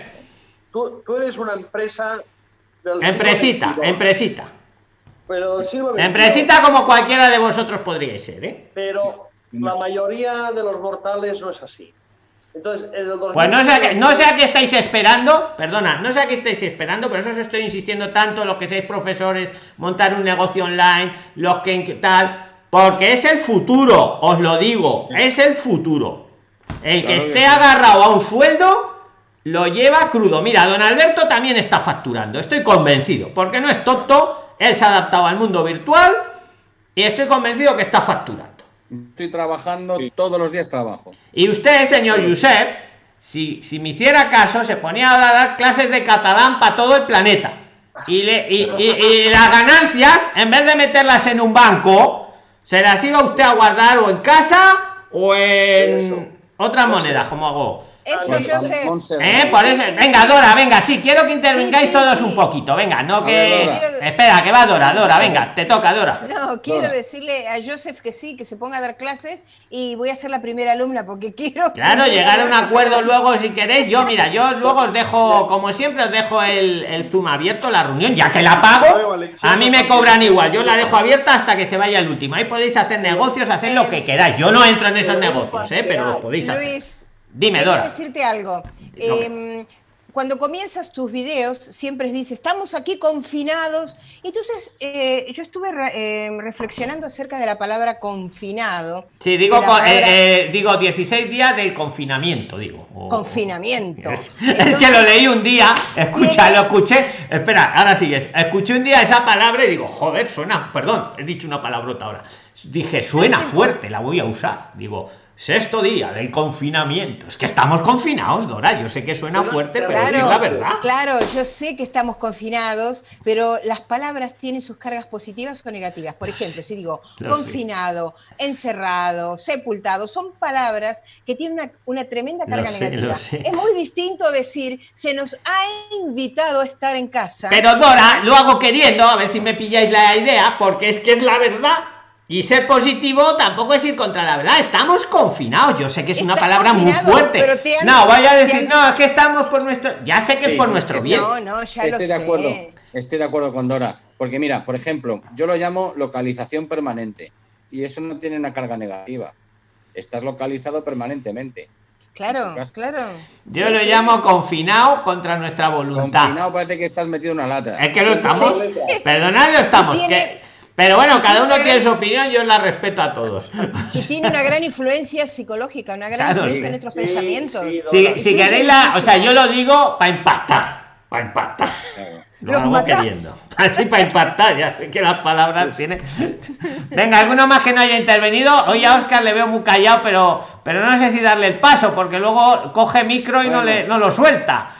Tú, eres una empresa... empresita, empresita. Pero Empresita como cualquiera de vosotros podríais ser, ¿eh? Pero la mayoría de los mortales no es así. Entonces, pues no sé, a, no sé a qué estáis esperando, perdona, no sé a qué estáis esperando, pero eso os estoy insistiendo tanto, los que seáis profesores, montar un negocio online, los que tal, porque es el futuro, os lo digo, es el futuro. El que esté agarrado a un sueldo lo lleva crudo. Mira, don Alberto también está facturando, estoy convencido, porque no es tonto, él se ha adaptado al mundo virtual y estoy convencido que está facturando. Estoy trabajando, todos los días trabajo. Y usted, señor Josep, si, si me hiciera caso, se ponía a dar clases de catalán para todo el planeta. Y, le, y, y, las ganancias, en vez de meterlas en un banco, se las iba usted a guardar o en casa o en otra moneda, como hago eso yo sé. ¿Eh? Por eso, venga, Dora, venga, sí, quiero que intervengáis todos un poquito. Venga, no que. Espera, que va Dora, Dora, venga, te toca, Dora. No, quiero decirle a Joseph que sí, que se ponga a dar clases y voy a ser la primera alumna porque quiero. <laughs> Claro, llegar a un acuerdo luego si queréis. Yo, mira, yo luego os dejo, como siempre, os dejo el, el Zoom abierto, la reunión, ya que la pago. A mí me cobran igual, yo la dejo abierta hasta que se vaya el último. Ahí podéis hacer negocios, hacer lo que queráis. Yo no entro en esos negocios, ¿eh? pero los podéis hacer. Dime, Dora. decirte algo. Em, cuando comienzas tus videos, siempre dices, estamos aquí confinados. Entonces, eh, yo estuve em, reflexionando acerca de la palabra confinado. Sí, digo, eh, eh, digo 16 días del confinamiento, digo. Confinamiento. Es, <laughs> que lo leí un día, escucha, lo escuché. Espera, ahora sigues. Escuché un día esa palabra y digo, joder, suena, perdón, he dicho una palabrota ahora. Dije, suena fuerte, la voy a usar. Digo, Sexto día del confinamiento. Es que estamos confinados, Dora. Yo sé que suena fuerte, pero es la verdad. Claro, yo sé que estamos confinados, pero las palabras tienen sus cargas positivas o negativas. Por ejemplo, si digo confinado, encerrado, sepultado, son palabras que tienen una, tremenda carga negativa. Es muy distinto decir se nos ha invitado a estar en casa. Pero Dora, lo hago queriendo, a ver si me pilláis la idea, porque es que es la verdad. Y ser positivo tampoco es ir contra la verdad. Estamos confinados. Yo sé que es una palabra muy fuerte. no, vaya a decir, no, es que estamos por nuestro. Ya sé que es por nuestro bien. No, no, ya estoy de acuerdo. Estoy de acuerdo con Dora. Porque mira, por ejemplo, yo lo llamo localización permanente. Y eso no tiene una carga negativa. Estás localizado permanentemente. Claro, claro. Yo lo llamo confinado contra nuestra voluntad. Confinado parece que estás metido en una lata. Es que lo estamos. Perdonad, lo estamos. Que pero bueno, cada uno tiene su opinión, yo la respeto a todos. Y tiene una gran influencia psicológica, una gran influencia en nuestros pensamientos. si, queréis la, o sea, yo lo digo para impactar, para impactar. Lo hago queriendo. <laughs> Así para impactar, ya sé que las palabras tienen. Venga, alguno más que no haya intervenido. Hoy a Oscar le veo muy callado, pero, pero no sé si darle el paso, porque luego coge micro y no, le, no lo suelta.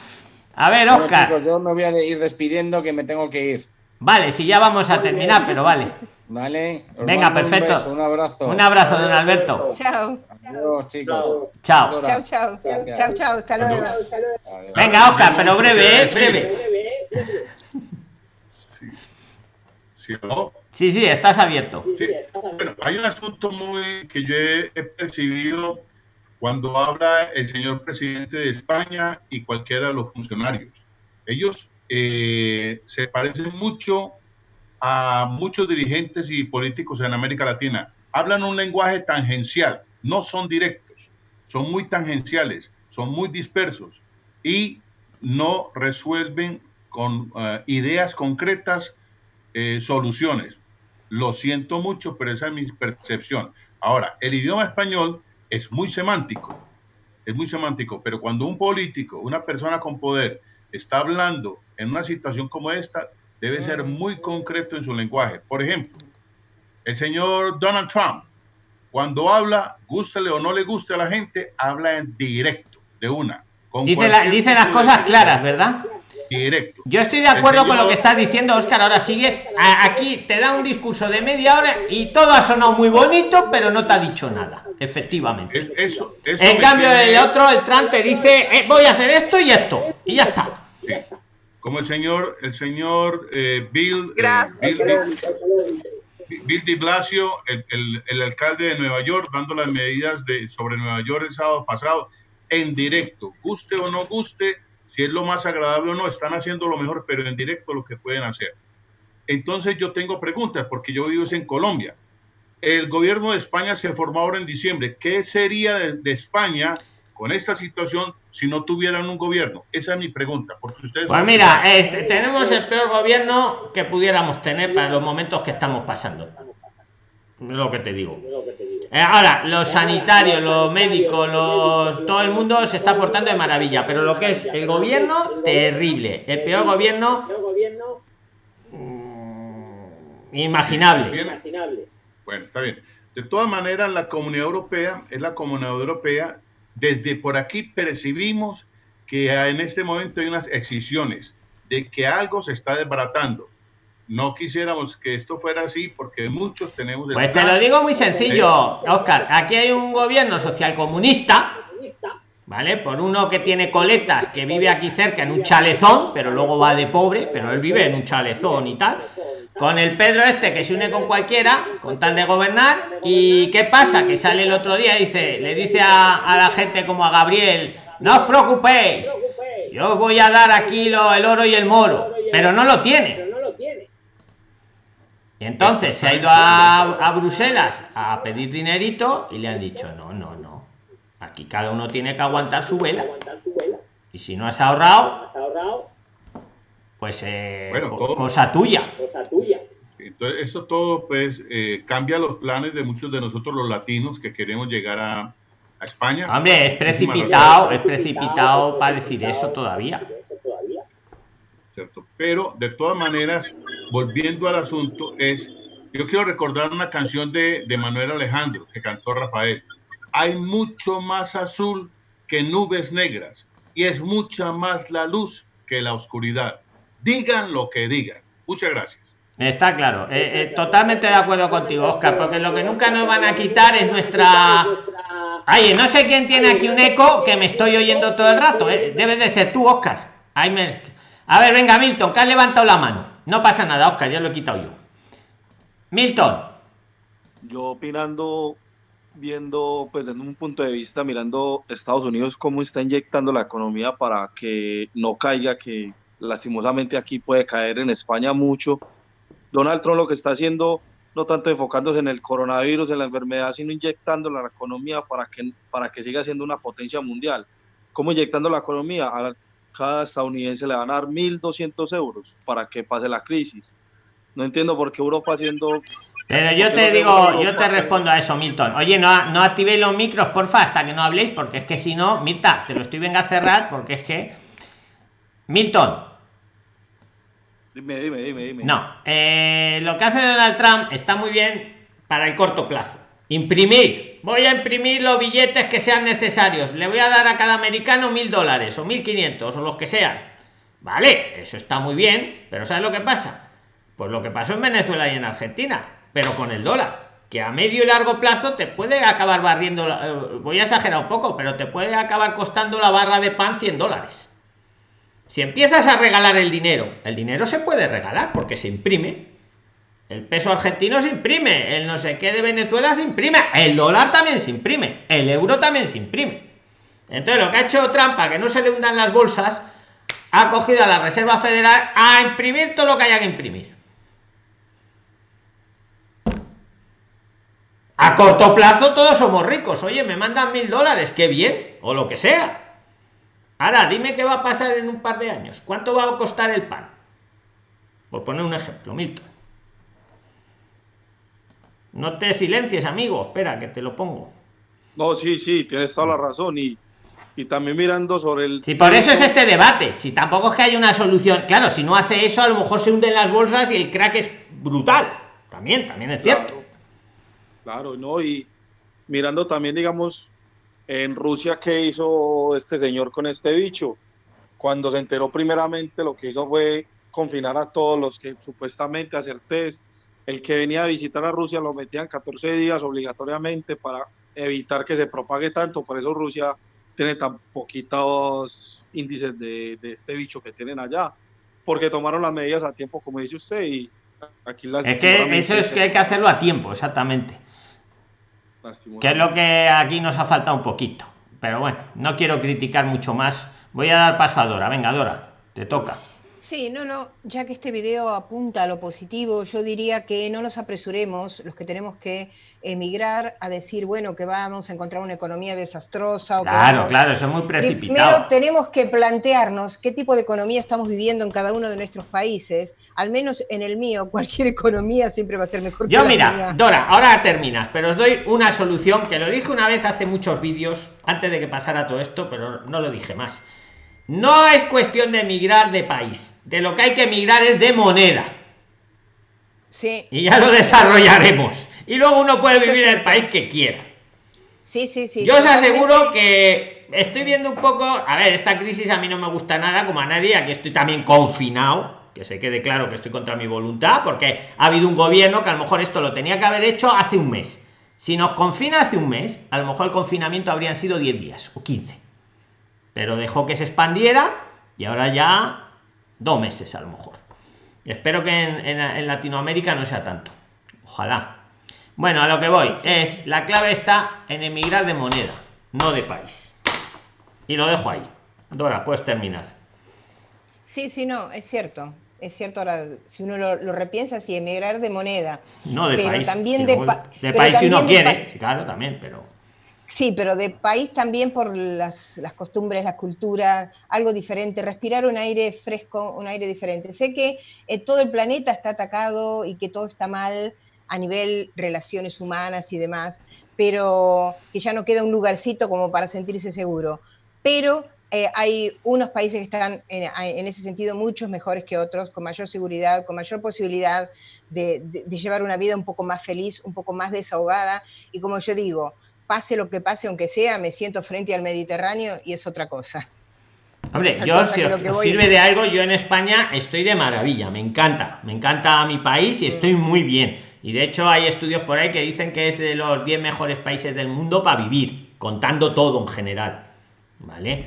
A ver, Oscar. chicos, yo me voy a ir despidiendo que me tengo que ir. Vale, si ya vamos a terminar, pero vale. Vale. Venga, perfecto. Un, abrazo. Un abrazo, don Alberto. Chao. Adiós, chicos. Chao. Chao, chao. Chao, chao. Hasta luego. Venga, Oscar, pero breve, ¿eh? Breve. Sí. ¿no? sí, sí, estás abierto. Sí. Bueno, hay un asunto muy que yo he percibido cuando habla el señor presidente de España y cualquiera de los funcionarios. Ellos eh, se parecen mucho a muchos dirigentes y políticos en América Latina. Hablan un lenguaje tangencial, no son directos, son muy tangenciales, son muy dispersos y no resuelven con uh, ideas concretas eh, soluciones. Lo siento mucho, pero esa es mi percepción. Ahora, el idioma español es muy semántico, es muy semántico, pero cuando un político, una persona con poder, está hablando en una situación como esta, debe ser muy concreto en su lenguaje. Por ejemplo, el señor Donald Trump, cuando habla, gústele o no le guste a la gente, habla en directo, de una. dice, dice las cosas claras, ¿verdad? Directo. Yo estoy de acuerdo con lo que estás diciendo, Oscar. Ahora sigues aquí, te da un discurso de media hora y todo ha sonado muy bonito, pero no te ha dicho nada, efectivamente. eso, en cambio, el otro, el Trump, te dice, eh, voy a hacer esto y esto, y ya está como el señor, el señor eh, Bill, eh, Bill, de Blasio, el, el, alcalde de Nueva York, dando las medidas de, sobre Nueva York el sábado pasado en directo, guste o no guste, si es lo más agradable o no, están haciendo lo mejor, pero en directo lo que pueden hacer. Entonces yo tengo preguntas, porque yo vivo en Colombia. El gobierno de España se formó ahora en diciembre. ¿Qué sería de España con esta situación si no tuvieran un gobierno? Esa es mi pregunta. Porque ustedes pues mira, este, tenemos el peor gobierno que pudiéramos tener para los momentos que estamos pasando. Lo que te digo. Eh, ahora, los sanitarios, los médicos, los todo el mundo se está portando de maravilla, pero lo que es el gobierno, terrible. El peor gobierno mm, imaginable. Bueno, está bien. De todas maneras, la comunidad europea es la comunidad europea. Desde por aquí percibimos que en este momento hay unas excisiones de que algo se está desbaratando no quisiéramos que esto fuera así porque muchos tenemos... Pues te lo digo muy sencillo, Oscar. Aquí hay un gobierno social comunista, ¿vale? Por uno que tiene coletas, que vive aquí cerca en un chalezón, pero luego va de pobre, pero él vive en un chalezón y tal. Con el Pedro este que se une con cualquiera, con tal de gobernar. ¿Y qué pasa? Que sale el otro día y dice, le dice a, a la gente como a Gabriel, no os preocupéis, yo voy a dar aquí lo, el oro y el moro, pero no lo tiene entonces se ha ido a, Bruselas a pedir dinerito y le han dicho, no, no, no. Aquí cada uno tiene que aguantar su vela. Y si no has ahorrado, pues eh, cosa tuya. Entonces, eso todo pues eh, cambia los planes de muchos de nosotros los latinos que queremos llegar a, a España. Hombre, es precipitado, es precipitado para decir eso todavía. ¿Cierto? Pero de todas maneras, volviendo al asunto, es, yo quiero recordar una canción de, de Manuel Alejandro que cantó Rafael. Hay mucho más azul que nubes negras y es mucha más la luz que la oscuridad. Digan lo que digan. Muchas gracias. Está claro, eh, eh, totalmente de acuerdo contigo, Oscar, porque lo que nunca nos van a quitar es nuestra... Ay, no sé quién tiene aquí un eco que me estoy oyendo todo el rato, eh. debe de ser tú, Oscar. A ver, venga, Milton, que has levantado la mano. No pasa nada, Oscar, ya lo he quitado yo. Milton. Yo opinando, viendo pues desde un punto de vista, mirando Estados Unidos cómo está inyectando la economía para que no caiga, que lastimosamente aquí puede caer en España mucho. Donald Trump lo que está haciendo, no tanto enfocándose en el coronavirus, en la enfermedad, sino inyectando la economía para que, para que siga siendo una potencia mundial. ¿Cómo inyectando la economía? cada estadounidense le van a dar 1.200 euros para que pase la crisis. No entiendo por qué Europa haciendo... Pero yo te digo, yo te respondo a eso, Milton. Oye, no, no activéis los micros, porfa, hasta que no habléis, porque es que si no, Mirta, te lo estoy venga a cerrar, porque es que... Milton. Dime, dime, dime, dime. No, eh, lo que hace Donald Trump está muy bien para el corto plazo. Imprimir, voy a imprimir los billetes que sean necesarios. Le voy a dar a cada americano mil dólares o mil quinientos o los que sean. Vale eso está muy bien pero sabes lo que pasa pues lo que pasó en venezuela y en argentina pero con el dólar que a medio y largo plazo te puede acabar barriendo eh, voy a exagerar un poco pero te puede acabar costando la barra de pan 100 dólares si empiezas a regalar el dinero el dinero se puede regalar porque se imprime el peso argentino se imprime, el no sé qué de Venezuela se imprime, el dólar también se imprime, el euro también se imprime. Entonces lo que ha hecho trampa, que no se le hundan las bolsas, ha cogido a la Reserva Federal a imprimir todo lo que haya que imprimir. A corto plazo todos somos ricos. Oye, me mandan mil dólares, qué bien, o lo que sea. Ahora, dime qué va a pasar en un par de años. ¿Cuánto va a costar el pan? Por poner un ejemplo, Milton. No te silencies, amigo. Espera, que te lo pongo. No, sí, sí, tienes toda la razón. Y, y también mirando sobre el... Si por eso es este debate. Si tampoco es que haya una solución. Claro, si no hace eso, a lo mejor se hunden las bolsas y el crack es brutal. También, también es cierto. Claro, ¿no? Y mirando también, digamos, en Rusia, ¿qué hizo este señor con este bicho? Cuando se enteró primeramente, lo que hizo fue confinar a todos los que supuestamente hacer test el que venía a visitar a Rusia lo metían 14 días obligatoriamente para evitar que se propague tanto, por eso Rusia tiene tan poquitos índices de, este bicho que tienen allá, porque tomaron las medidas a tiempo, como dice usted, y aquí las... Es que eso es que hay que hacerlo a tiempo, exactamente. Que es lo que aquí nos ha faltado un poquito. Pero bueno, no quiero criticar mucho más. Voy a dar paso a Dora. Venga, Dora, te toca. Sí, no, no, ya que este video apunta a lo positivo, yo diría que no nos apresuremos los que tenemos que emigrar a decir, bueno, que vamos a encontrar una economía desastrosa. O claro, claro, eso es muy precipitado. Primero tenemos que plantearnos qué tipo de economía estamos viviendo en cada uno de nuestros países. Al menos en el mío, <laughs> cualquier economía siempre va a ser mejor Yo, mira, Dora, ahora terminas, pero os doy una solución que lo dije una vez hace muchos vídeos, antes de que pasara todo esto, pero no lo dije más. No es cuestión de emigrar de país. De lo que hay que emigrar es de moneda. Sí. Y ya lo desarrollaremos. Y luego uno puede vivir en el país que quiera. Sí, sí, sí. Yo os aseguro que estoy viendo un poco. A ver, esta crisis a mí no me gusta nada, como a nadie. Aquí estoy también confinado. Que se quede claro que estoy contra mi voluntad, porque ha habido un gobierno que a lo mejor esto lo tenía que haber hecho hace un mes. Si nos confina hace un mes, a lo mejor el confinamiento habrían sido 10 días o 15 pero dejó que se expandiera y ahora ya dos meses a lo mejor. Espero que en, Latinoamérica no sea tanto. Ojalá. Bueno, a lo que voy es la clave está en emigrar de moneda, no de país. Y lo dejo ahí. Dora, puedes terminar. Sí, sí, no, es cierto. Es cierto, ahora, si uno lo, repiensa, sí, emigrar de moneda. No de país. También de, de país si uno quiere, claro, también, pero. Sí, pero de país también por las, costumbres, la cultura, algo diferente, respirar un aire fresco, un aire diferente. Sé que eh, todo el planeta está atacado y que todo está mal a nivel relaciones humanas y demás, pero que ya no queda un lugarcito como para sentirse seguro. Pero eh, hay unos países que están en, ese sentido muchos mejores que otros, con mayor seguridad, con mayor posibilidad de llevar una vida un poco más feliz, un poco más desahogada. Y como yo digo, pase lo que pase, aunque sea, me siento frente al Mediterráneo y es otra cosa. Hombre, yo si os, sirve de algo, yo en España estoy de maravilla, me encanta, me encanta mi país y estoy muy bien. Y de hecho hay estudios por ahí que dicen que es de los 10 mejores países del mundo para vivir, contando todo en general. ¿Vale?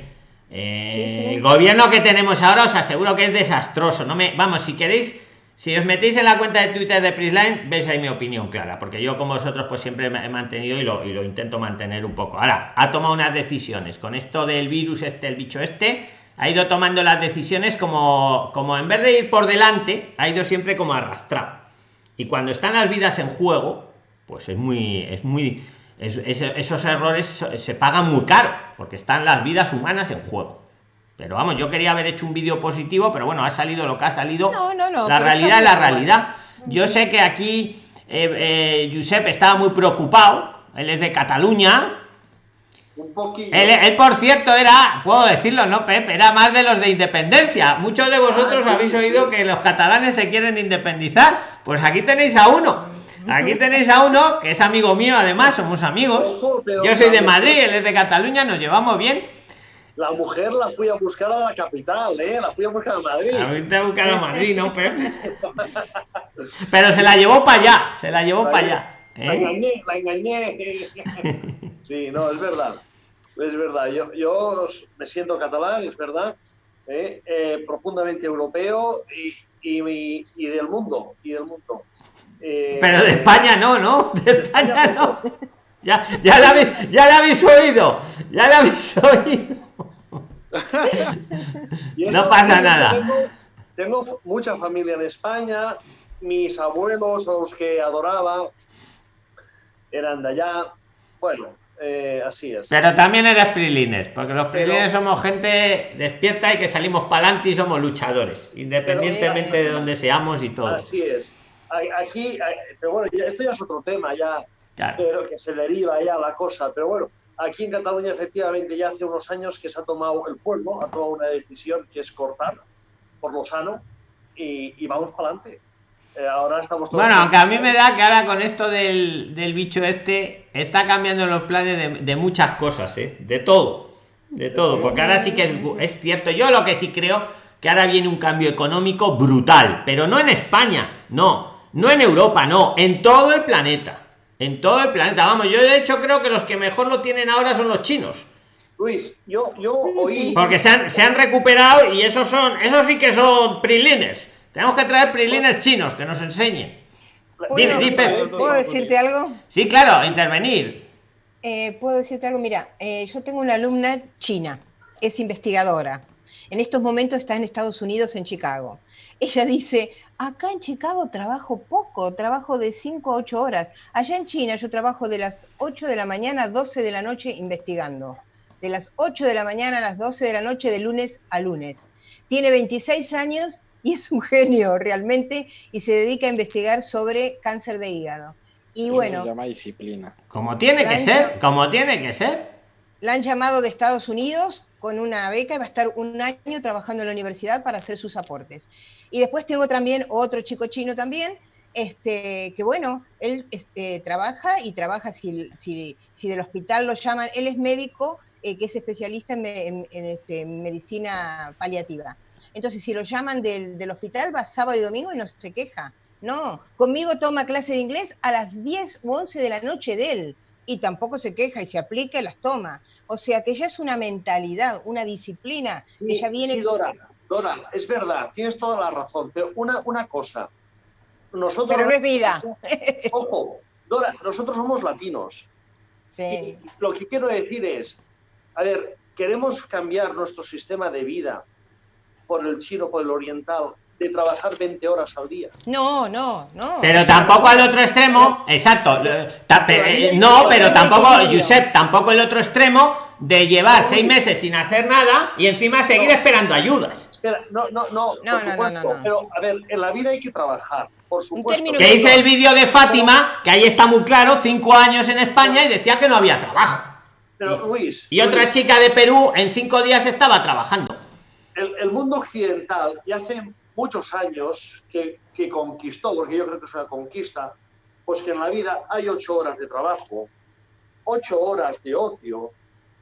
Eh, el gobierno que tenemos ahora os aseguro que es desastroso. No me, vamos, si queréis si os metéis en la cuenta de Twitter de Prisline, veis ahí mi opinión clara, porque yo como vosotros pues siempre he mantenido y lo, intento mantener un poco. Ahora, ha tomado unas decisiones. Con esto del virus este, el bicho este, ha ido tomando las decisiones como, como en vez de ir por delante, ha ido siempre como arrastrado. Y cuando están las vidas en juego, pues es muy, es muy, esos errores se pagan muy caro, porque están las vidas humanas en juego. Pero vamos, yo quería haber hecho un vídeo positivo, pero bueno, ha salido lo que ha salido. No, no, no, la realidad es la realidad. Yo sé que aquí eh, eh estaba muy preocupado. Él es de Cataluña. Un poquito. Él, por cierto, era, puedo decirlo, ¿no, Pepe? Era más de los de independencia. Muchos de vosotros ah, habéis oído que los catalanes se quieren independizar. Pues aquí tenéis a uno. Aquí tenéis a uno que es amigo mío, además, somos amigos. Yo soy de Madrid, él es de Cataluña, nos llevamos bien la mujer la fui a buscar a la capital, ¿eh? La fui a buscar a Madrid. A buscar a Madrid, ¿no, Pero se la llevó para allá, se la llevó para allá. ¿eh? La engañé, la engañé. <laughs> Sí, no, es verdad. Es verdad. Yo, yo me siento catalán, es verdad. ¿eh? Eh, profundamente europeo y, y, y, del mundo. Y del mundo. Pero de España no, ¿no? De España no. Ya, ya, la habéis, ya la habéis oído. Ya la habéis oído no pasa nada. Tengo, mucha familia en España, mis abuelos, los que adoraba, eran de allá. Bueno, eh, así es. Pero también eres prilines, porque los prilines somos gente despierta y que salimos para adelante y somos luchadores, independientemente de donde seamos y todo. Así es. Aquí, pero bueno, esto ya es otro tema, ya, pero que se deriva ya la cosa, pero bueno, Aquí en Cataluña, efectivamente, ya hace unos años que se ha tomado el pueblo, ha tomado una decisión que es cortar por lo sano y, vamos para adelante. Eh, ahora estamos Bueno, aunque a mí me da que ahora con esto del, bicho este está cambiando los planes de, muchas cosas, ¿eh? de todo, de todo, porque ahora sí que es, es cierto. Yo lo que sí creo que ahora viene un cambio económico brutal, pero no en España, no, no en Europa, no, en todo el planeta en todo el planeta. Vamos, yo de hecho creo que los que mejor lo tienen ahora son los chinos. Luis, yo, yo oí. Porque se han, se han recuperado y esos son, esos sí que son prilines. Tenemos que traer prilines chinos que nos enseñen. ¿Puedo decirte algo? Sí, claro, intervenir. Eh, Puedo decirte algo, mira, eh, yo tengo una alumna china, es investigadora. En estos momentos está en Estados Unidos, en Chicago. Ella dice, acá en Chicago trabajo poco, trabajo de 5 a 8 horas. Allá en China yo trabajo de las 8 de la mañana a 12 de la noche investigando. De las 8 de la mañana a las 12 de la noche de lunes a lunes. Tiene 26 años y es un genio realmente y se dedica a investigar sobre cáncer de hígado. Y bueno. Se llama disciplina. Como tiene que ser, como tiene que ser. La han llamado de Estados Unidos con una beca y va a estar un año trabajando en la universidad para hacer sus aportes. Y después tengo también otro chico chino también, este, que bueno, él este, trabaja y trabaja si, del hospital lo llaman, él es médico eh, que es especialista en, en, en este, medicina paliativa. Entonces, si lo llaman del, del, hospital, va sábado y domingo y no se queja. No, conmigo toma clase de inglés a las 10 u 11 de la noche de él y tampoco se queja y se aplica y las toma. O sea que ya es una mentalidad, una disciplina que ya viene... Sí, Dora, Dora, es verdad, tienes toda la razón, pero una, una cosa. Nosotros, pero no es vida. <laughs> Ojo, Dora, nosotros somos latinos. Sí. Y lo que quiero decir es, a ver, queremos cambiar nuestro sistema de vida por el chino, por el oriental, de trabajar 20 horas al día. No, no, no. Pero tampoco al otro extremo, exacto. No, pero tampoco, Josep, tampoco el otro extremo de llevar seis meses sin hacer nada y encima seguir esperando ayudas. Espera, no, no, no, no, no, no, Pero, a ver, en la vida hay que trabajar, por supuesto. Que hice el vídeo de Fátima, que ahí está muy claro, cinco años en España y decía que no había trabajo. Pero, Luis. Y otra Luis, chica de Perú en cinco días estaba trabajando. El, el mundo occidental ya hace muchos años que, que, conquistó, porque yo creo que es una conquista, pues que en la vida hay ocho horas de trabajo, ocho horas de ocio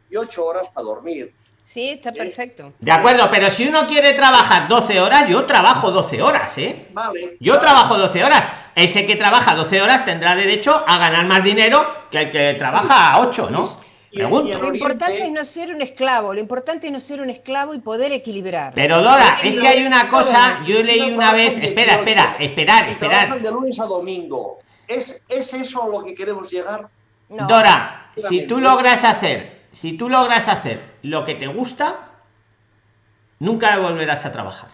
y ocho horas para dormir. Sí, está perfecto. De acuerdo, pero si uno quiere trabajar 12 horas, yo trabajo 12 horas, ¿eh? Vale. Yo vale. trabajo 12 horas. Ese que trabaja 12 horas tendrá derecho a ganar más dinero que el que trabaja 8, ¿no? Pregunto. Lo importante es no ser un esclavo, lo importante es no ser un esclavo y poder equilibrar. Pero Dora, es que hay una cosa, yo leí una vez, espera, espera, esperar, esperar. De lunes a domingo. ¿Es, ¿Es eso a lo que queremos llegar? No. Dora, si tú logras hacer, si tú logras hacer lo que te gusta, nunca volverás a trabajar.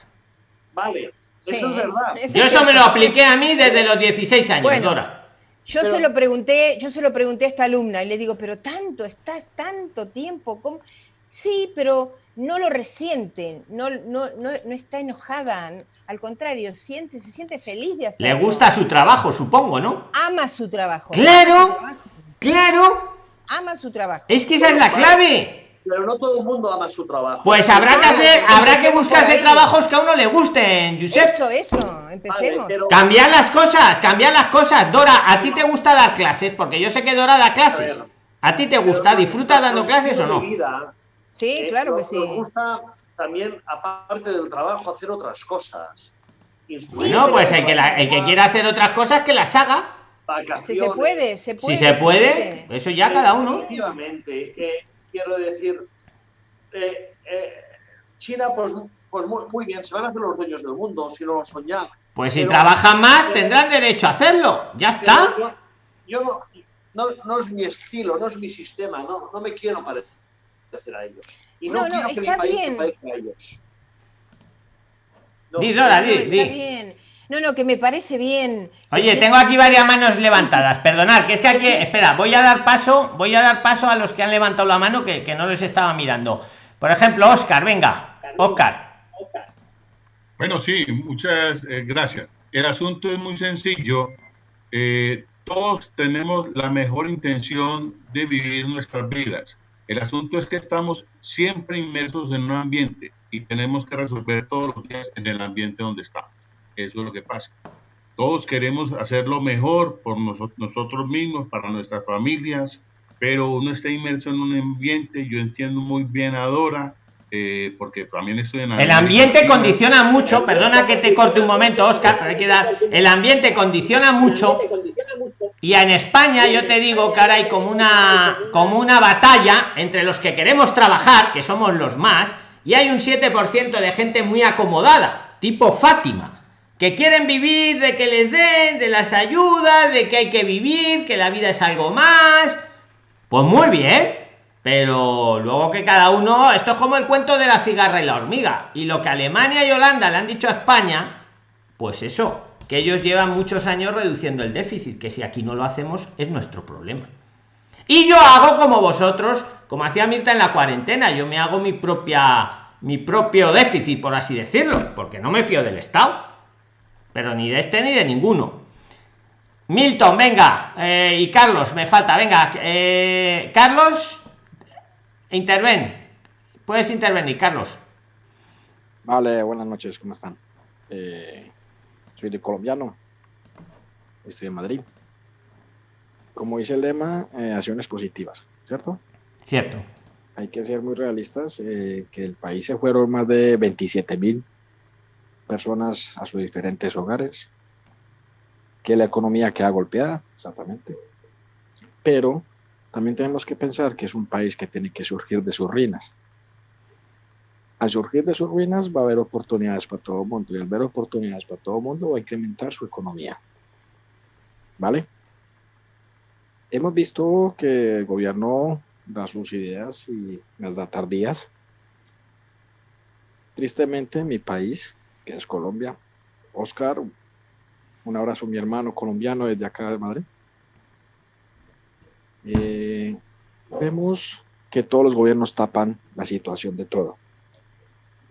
Vale, Sí, eso es verdad. Yo eso me lo apliqué a mí desde los 16 años, Bueno. Dora. Yo Pero- se lo pregunté, yo se lo pregunté a esta alumna y le digo, pero tanto, estás tanto tiempo, ¿cómo? Sí, pero no lo resiente, no, no, no, no está enojada, al contrario, siente, se siente feliz de Le hacerlo. gusta su trabajo, supongo, ¿no? Ama su trabajo. Claro. ama su trabajo, Claro, Ama su trabajo. es que esa es la clave. Pero no todo el mundo ama su trabajo. Pues habrá que hacer, habrá que buscarse trabajos que a uno le gusten, Josep. Eso, eso, empecemos. Vale, pero- Cambiar las cosas, cambiar las cosas. Dora, ¿a ti te gusta dar clases? Porque yo sé que Dora da clases. A ver. ¿A ti te gusta? pero ¿Disfrutas dando clases o no? vida, Sí, eh, claro que sí. Nos gusta también, aparte del trabajo, hacer otras cosas. Bueno, pues el que, la- el que quiera hacer otras cosas, que las haga. Si vacaciones. se puede, se puede. Si se puede, eso ya cada uno. Efectivamente, eh, quiero decir, eh, eh, China, pues, pues muy, muy bien, se van a hacer los dueños del mundo, si no lo son ya. Pues si Pero- trabajan más, pero- tendrán derecho a hacerlo. Ya está. Yo, yo no, no, no es mi estilo, no es mi sistema, no, no me quiero parecer a ellos. Y no, No, no, quiero que mi está país bien. se parezca a ellos. No, Di, Dora, No, di, está di. bien. No, no, que me parece bien. Oye, tengo aquí varias manos levantadas. Perdonad, que es que aquí, Sí, sí. espera, voy a dar paso, voy a dar paso a los que han levantado la mano que, que no les estaba mirando. Por ejemplo, Oscar, venga, Oscar. Bueno, sí, muchas eh, gracias. El asunto es muy sencillo. Eh, todos tenemos la mejor intención de vivir nuestras vidas. El asunto es que estamos siempre inmersos en un ambiente y tenemos que resolver todos los días en el ambiente donde estamos. Eso es lo que pasa. Todos queremos hacer lo mejor por noso- nosotros mismos, para nuestras familias, pero uno está inmerso en un ambiente. Yo entiendo muy bien a Dora, eh, porque también estoy en El ambiente condiciona mucho, perdona que te corte un momento, Oscar, pero hay que dar. El ambiente condiciona mucho. Y en España yo te digo que ahora hay como una, como una batalla entre los que queremos trabajar, que somos los más, y hay un 7% de gente muy acomodada, tipo Fátima, que quieren vivir de que les den, de las ayudas, de que hay que vivir, que la vida es algo más. Pues muy bien, pero luego que cada uno esto es como el cuento de la cigarra y la hormiga y lo que alemania y holanda le han dicho a españa pues eso que ellos llevan muchos años reduciendo el déficit que si aquí no lo hacemos es nuestro problema y yo hago como vosotros como hacía Mirta en la cuarentena yo me hago mi propia mi propio déficit por así decirlo porque no me fío del estado pero ni de este ni de ninguno Milton, venga, eh, y Carlos, me falta, venga, eh, Carlos, interven, puedes intervenir, Carlos. Vale, buenas noches, ¿cómo están? Eh, soy de colombiano, estoy en Madrid. Como dice el lema, acciones positivas, ¿cierto? Cierto. Hay que ser muy realistas, que el país se fueron más de 27 mil personas a sus diferentes hogares, que la economía queda golpeada, exactamente. Pero también tenemos que pensar que es un país que tiene que surgir de sus ruinas. Al surgir de sus ruinas va a haber oportunidades para todo el mundo y al ver oportunidades para todo el mundo va a incrementar su economía. ¿Vale? Hemos visto que el gobierno da sus ideas y las da tardías. Tristemente, mi país, que es Colombia, Oscar, un abrazo a mi hermano colombiano desde acá de Madrid. Eh, vemos que todos los gobiernos tapan la situación de todo.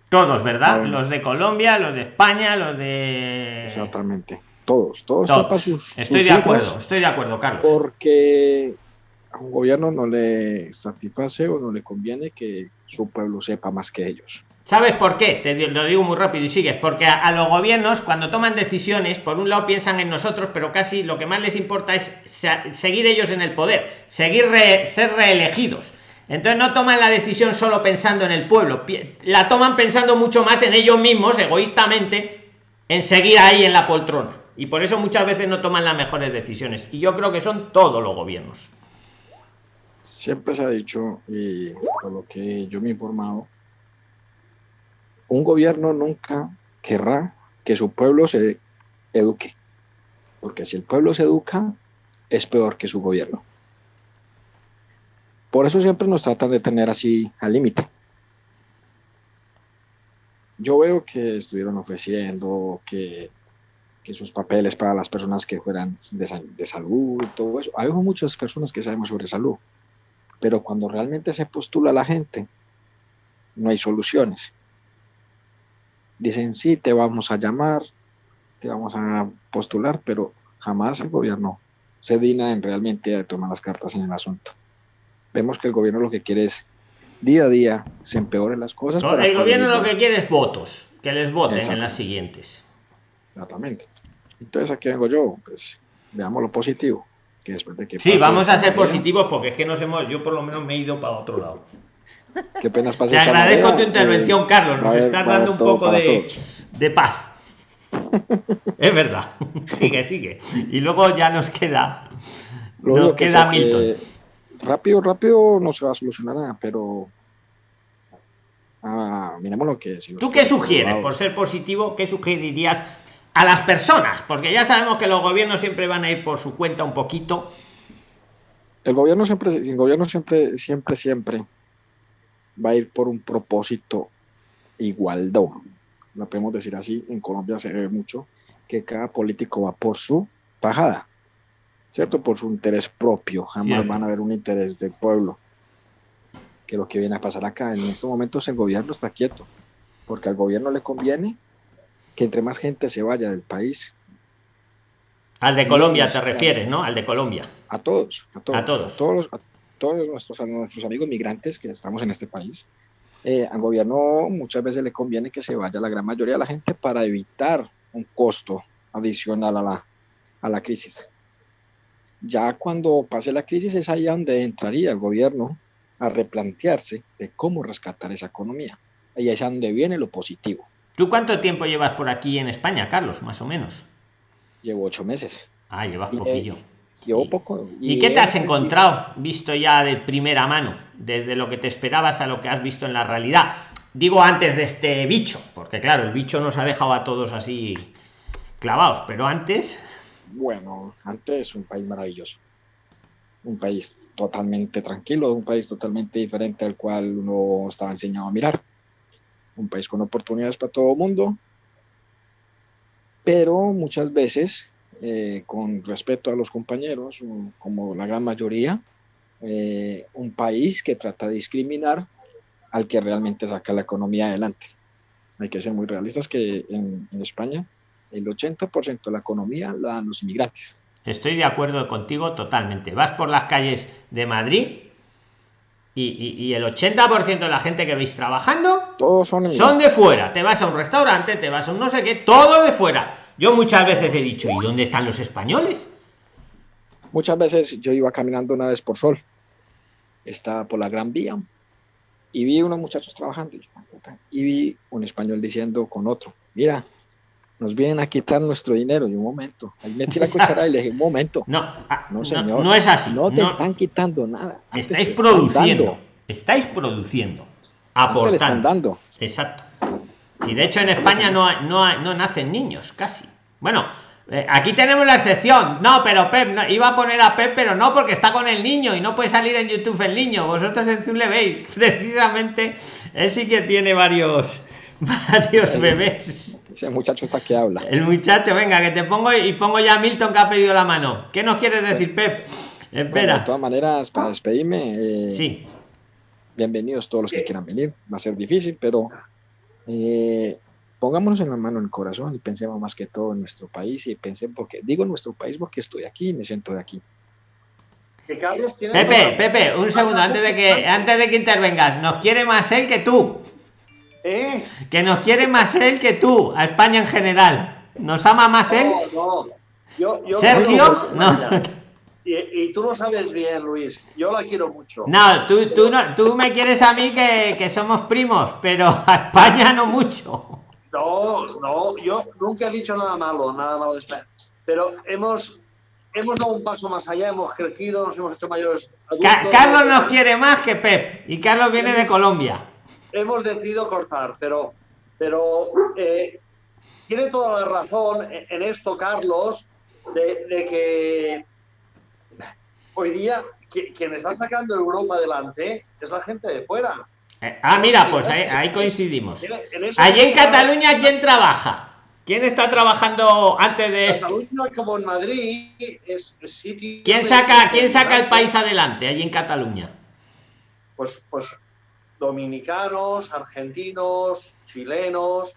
Todos, ¿verdad? los de Colombia, los de España, los de... Exactamente. Todos, todos, tapan sus... Estoy de acuerdo, estoy de acuerdo, Carlos. Porque a un gobierno no le satisface o no le conviene que su pueblo sepa más que ellos. ¿Sabes por qué? Te lo digo muy rápido y sigues. Porque a, los gobiernos, cuando toman decisiones, por un lado piensan en nosotros, pero casi lo que más les importa es seguir ellos en el poder, seguir ser reelegidos. Entonces no toman la decisión solo pensando en el pueblo, la toman pensando mucho más en ellos mismos, egoístamente, en seguir ahí en la poltrona. Y por eso muchas veces no toman las mejores decisiones. Y yo creo que son todos los gobiernos. Siempre se ha dicho, y por lo que yo me he informado, un gobierno nunca querrá que su pueblo se eduque, porque si el pueblo se educa, es peor que su gobierno. Por eso siempre nos tratan de tener así al límite. Yo veo que estuvieron ofreciendo que, que, sus papeles para las personas que fueran de, de salud, todo eso. Hay muchas personas que sabemos sobre salud, pero cuando realmente se postula la gente, no hay soluciones dicen, sí, te vamos a llamar, te vamos a postular, pero jamás el gobierno se digna en realmente tomar las cartas en el asunto. Vemos que el gobierno lo que quiere es día a día se empeoren las cosas. el gobierno lo que quiere es votos, que les voten en las siguientes. Exactamente. Entonces aquí vengo yo, pues veamos lo positivo. Que después de que sí, vamos a ser positivos porque es que nos hemos, yo por lo menos me he ido para otro lado. Penas Te agradezco tu intervención, Carlos. Nos estás dando un poco de, de, paz. <laughs> es verdad. <laughs> sigue, sigue. Y luego ya nos queda. nos queda Milton. rápido, rápido no se va a solucionar nada, pero. Ah, miremos lo que. ¿Tú qué sugieres? Por ser positivo, ¿qué sugerirías a las personas? Porque ya sabemos que los gobiernos siempre van a ir por su cuenta un poquito. El gobierno siempre, el gobierno siempre, siempre, siempre va a ir por un propósito igualdad. Lo podemos decir así, en Colombia se ve mucho que cada político va por su pajada, ¿cierto? Por su interés propio, jamás van a ver un interés del pueblo. Que lo que viene a pasar acá, en estos momentos el gobierno está quieto, porque al gobierno le conviene que entre más gente se vaya del país. Al de Colombia te refieres, ¿no? Al de Colombia. A todos, a todos. A todos. A todos, todos nuestros, nuestros amigos migrantes que estamos en este país, eh, al gobierno muchas veces le conviene que se vaya la gran mayoría de la gente para evitar un costo adicional a la, a la crisis. Ya cuando pase la crisis es ahí donde entraría el gobierno a replantearse de cómo rescatar esa economía. Ahí es donde viene lo positivo. ¿Tú cuánto tiempo llevas por aquí en España, Carlos, más o menos? Llevo ocho meses. Ah, llevas poquillo poco. ¿Y, qué te has encontrado, visto ya de primera mano, desde lo que te esperabas a lo que has visto en la realidad? Digo antes de este bicho, porque claro, el bicho nos ha dejado a todos así clavados, pero antes... Bueno, antes un país maravilloso. Un país totalmente tranquilo, un país totalmente diferente al cual uno estaba enseñado a mirar. Un país con oportunidades para todo el mundo, pero muchas veces, eh, con respeto a los compañeros, como la gran mayoría, eh, un país que trata de discriminar al que realmente saca la economía adelante. Hay que ser muy realistas que en, en España el 80% de la economía la dan los inmigrantes. Estoy de acuerdo contigo totalmente. Vas por las calles de Madrid y, y, y el 80% de la gente que veis trabajando Todos son, son de fuera. Te vas a un restaurante, te vas a un no sé qué, todo de fuera. Yo muchas veces he dicho, ¿y dónde están los españoles? Muchas veces yo iba caminando una vez por sol, estaba por la Gran Vía y vi unos muchachos trabajando y vi un español diciendo con otro, mira, nos vienen a quitar nuestro dinero. Y un momento, ahí metí la cuchara y le dije, un momento. <laughs> No, ah, No, no, señor. no es así. No te No. están quitando nada. antes estáis produciendo. Estáis produciendo. antes le están Aportando. dando. Exacto. Si de hecho en España no, hay- no, hay- no nacen niños, casi. Bueno, eh, aquí tenemos la excepción. No, pero Pep, no, iba a poner a Pep, pero no porque está con el niño y no puede salir en YouTube el niño. Vosotros en Zoom le veis. <laughs> Precisamente, él sí que tiene varios, <laughs> varios bebés. Ese muchacho está que habla. El muchacho, venga, que te pongo y pongo ya a Milton que ha pedido la mano. ¿Qué nos quieres decir, Pep? Bueno, de Espera. todas maneras, para despedirme, eh, Sí. bienvenidos todos los que quieran venir. Va a ser difícil, pero eh, pongámonos en la mano en el corazón y pensemos más que todo en nuestro país y pensemos, porque digo nuestro país porque estoy aquí y me siento de aquí. Que Carlos tiene Pepe, Pepe, un segundo, antes de que, antes de que intervengas. Nos quiere más él que tú. ¿Eh? Que nos quiere más él que tú, a España en general. Nos ama más él. No, no. Yo, yo Sergio, no. Y, y tú lo sabes bien, Luis. Yo la quiero mucho. No, tú, tú, no, tú me quieres a mí que, que somos primos, pero <laughs> a España no mucho. No, no, yo nunca he dicho nada malo, nada malo de España. Pero hemos, hemos dado un paso más allá, hemos crecido, nos hemos hecho mayores adultos. Ca- Carlos nos quiere más que Pep. Y Carlos viene de Colombia. hemos decidido cortar, pero, pero eh, tiene toda la razón en en esto, Carlos, de, de que hoy día qui- quien está sacando Europa adelante es la gente de fuera. Eh, Ah, mira, pues ahí, ahí coincidimos. En- Allí en Cataluña, ¿quién trabaja? ¿Quién está trabajando antes de esto? Como en Madrid, es, es. ¿Quién saca, quién saca el país adelante allí en Cataluña? Pues, pues dominicanos, argentinos, chilenos,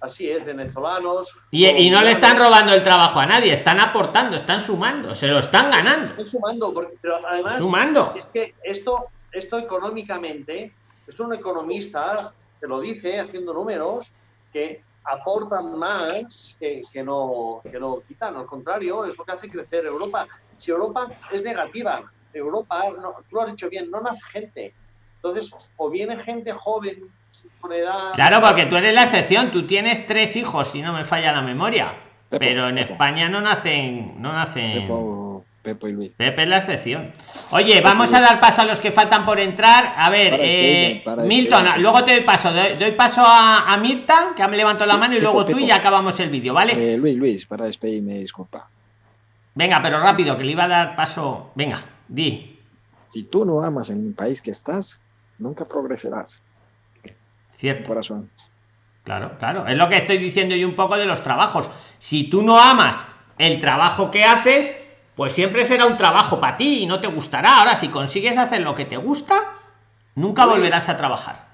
así es, venezolanos. Y, y no le están robando el trabajo a nadie, están aportando, están sumando, se lo están ganando. Estoy sumando, porque- pero además Sumando. es que esto, esto económicamente, esto un economista te lo dice haciendo números que aportan más que, que no, que no quitan, al contrario, es lo que hace crecer Europa. Si Europa es negativa, Europa, no, tú lo has dicho bien, no nace gente. Entonces, o viene gente joven edad. Claro, porque tú eres la excepción, tú tienes tres hijos, si no me falla la memoria. Pepo, Pero en Pepo. España no nacen, no nacen. Pepo, Pepo y Luis. Pepe es la excepción. Oye, vamos a dar paso a los que faltan por entrar. A ver, Para eh, para Milton, luego te doy paso. Doy, doy paso a, a Mirta, que me levantado la mano, y luego tú y ya acabamos el vídeo, ¿vale? Eh, Luis, Luis, para despedirme, disculpa. Venga, pero rápido, que le iba a dar paso. Venga, di. Si tú no amas en el país que estás, nunca progresarás. Cierto. Corazón. Claro, claro. Es lo que estoy diciendo yo un poco de los trabajos. Si tú no amas el trabajo que haces, pues siempre será un trabajo para ti y no te gustará. Ahora, si consigues hacer lo que te gusta, nunca volverás a trabajar.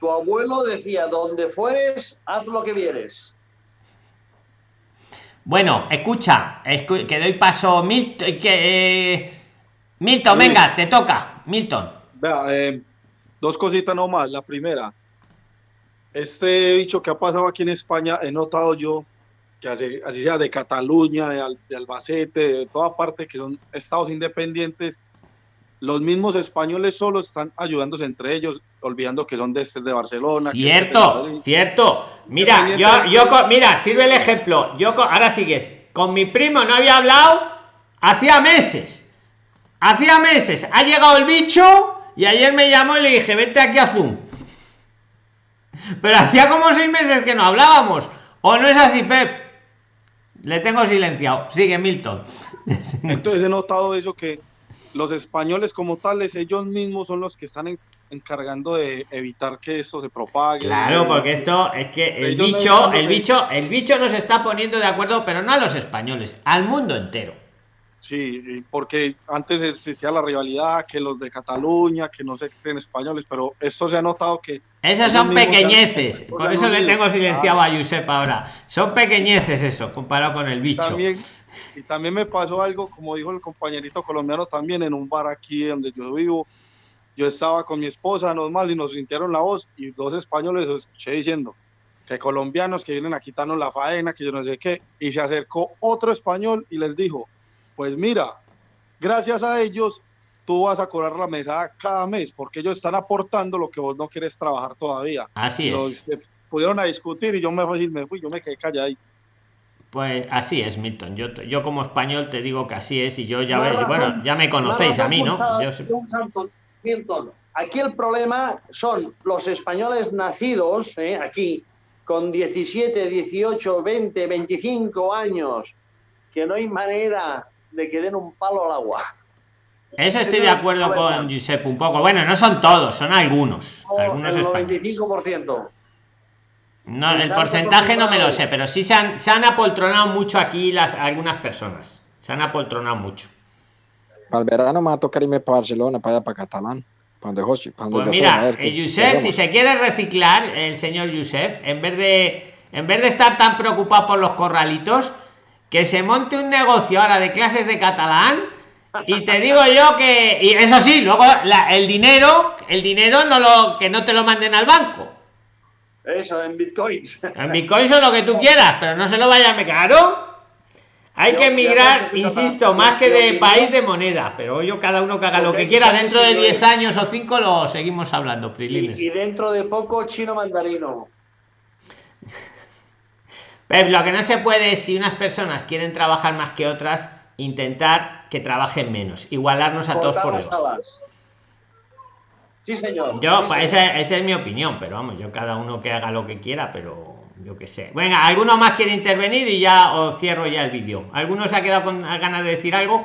Tu abuelo decía, donde fueres, haz lo que vieres. Bueno, escucha, escu- que doy paso Milton, que eh, Milton, Luis. venga, te toca, Milton. Vea, eh, dos cositas nomás. La primera, este bicho que ha pasado aquí en España, he notado yo que así, así sea de Cataluña, de, Al- de Albacete, de toda parte, que son estados independientes, los mismos españoles solo están ayudándose entre ellos, olvidando que son de este de Barcelona. de Cierto, cierto. Mira, yo, yo, co- mira, sirve el ejemplo. Yo, co- ahora sigues. Con mi primo no había hablado hacía meses. Hacía meses. Ha llegado el bicho y ayer me llamó y le dije, vete aquí a Zoom. Pero hacía como seis meses que no hablábamos. ¿O no es así, Pep? Le tengo silenciado. Sigue, Milton. <laughs> Entonces he notado eso que los españoles como tales, ellos mismos son los que están encargando de evitar que esto se propague. Claro, porque esto es que el bicho, el bicho, el bicho nos está poniendo de acuerdo, pero no a los españoles, al mundo entero. Sí, porque antes existía la rivalidad, que los de Cataluña, que no se creen españoles, pero esto se ha notado que... Esos son pequeñeces, por eso le tengo silenciado a Josep ahora. Son pequeñeces eso, comparado con el bicho. También, y también me pasó algo, como dijo el compañerito colombiano también, en un bar aquí donde yo vivo. Yo estaba con mi esposa normal y nos sintieron la voz y dos españoles escuché diciendo que colombianos que vienen a quitarnos la faena, que yo no sé qué, y se acercó otro español y les dijo, pues mira, gracias a ellos tú vas a cobrar la mesa cada mes porque ellos están aportando lo que vos no quieres trabajar todavía. Así es. pudieron a discutir y yo me fui, me fui, yo me quedé calladito. Pues así es, Milton. Yo, yo como español te digo que así es y yo ya bueno, ya me conocéis a mí, ¿no? Milton, aquí el problema son los españoles nacidos ¿eh? aquí con 17, 18, 20, 25 años, que no hay manera de que den un palo al agua. Eso estoy de acuerdo con Giuseppe un poco. Bueno, no son todos, son algunos. algunos el 95%. No, el porcentaje no me lo sé, pero sí se han, se han apoltronado mucho aquí las algunas personas. Se han apoltronado mucho. Para el verano me va a tocar irme para Barcelona, para allá, para Catalán. Cuando, cuando pues mira, el Josep, si se quiere reciclar, el señor Josep, en vez de en vez de estar tan preocupado por los corralitos, que se monte un negocio ahora de clases de catalán y te digo yo que y eso sí luego el dinero el dinero no lo que no te lo manden al banco eso, en bitcoins. <laughs> En bitcoins o lo que tú quieras, pero no se lo vaya a me caro. Hay que emigrar, insisto, más que de país de moneda, pero yo cada uno que haga lo que quiera, dentro de 10 años o 5 lo seguimos hablando, Prilines. Y, dentro de poco chino mandarino. Pep, lo que no se puede es, si unas personas quieren trabajar más que otras, intentar que trabajen menos, igualarnos a todos por igual. Sí, señor. Yo, pues esa, es mi opinión, pero vamos, yo cada uno que haga lo que quiera, pero yo qué sé. Venga, ¿alguno más quiere intervenir y ya os cierro ya el vídeo? ¿Alguno se ha quedado con ganas de decir algo?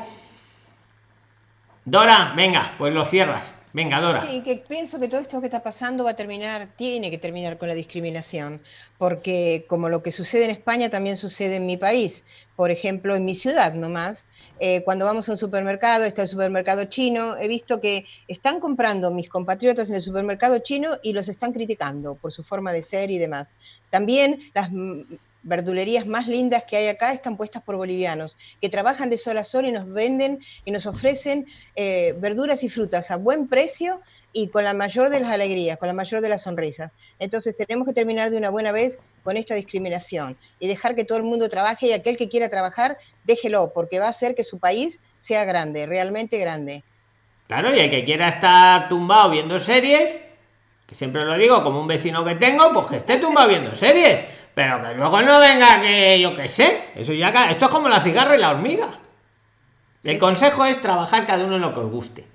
Dora, venga, pues lo cierras. Venga, Dora. Sí, que pienso que todo esto que está pasando va a terminar, tiene que terminar con la discriminación, porque como lo que sucede en España también sucede en mi país. Por ejemplo, en mi ciudad nomás, eh, cuando vamos a un supermercado, está el supermercado chino, he visto que están comprando mis compatriotas en el supermercado chino y los están criticando por su forma de ser y demás. También las verdulerías más lindas que hay acá están puestas por bolivianos, que trabajan de sol a sol y nos venden y nos ofrecen eh, verduras y frutas a buen precio y con la mayor de las alegrías, con la mayor de las sonrisas. Entonces tenemos que terminar de una buena vez con esta discriminación y dejar que todo el mundo trabaje y aquel que quiera trabajar, déjelo, porque va a hacer que su país sea grande, realmente grande. Claro, y el que quiera estar tumbado viendo series, que siempre lo digo como un vecino que tengo, pues que esté tumbado viendo series pero que luego no venga que yo qué sé. Eso ya esto es como la cigarra y la hormiga. El consejo es trabajar cada uno en lo que os guste.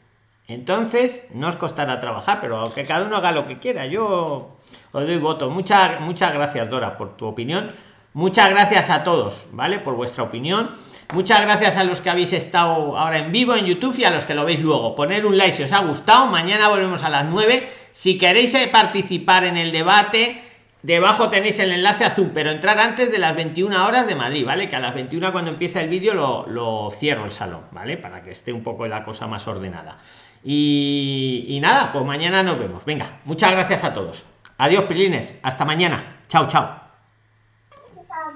Entonces, no os costará trabajar, pero que cada uno haga lo que quiera. Yo os doy voto. Muchas, muchas gracias, Dora, por tu opinión. Muchas gracias a todos, ¿vale? Por vuestra opinión. Muchas gracias a los que habéis estado ahora en vivo en YouTube y a los que lo veis luego. Poner un like si os ha gustado. Mañana volvemos a las 9. Si queréis eh, participar en el debate, Debajo tenéis el enlace azul, pero entrar antes de las 21 horas de Madrid, ¿vale? Que a las 21 cuando empieza el vídeo lo, cierro el salón, ¿vale? Para que esté un poco la cosa más ordenada. Y, y nada, pues mañana nos vemos. Venga, muchas gracias a todos. Adiós, pilines. Hasta mañana. Chao, chao.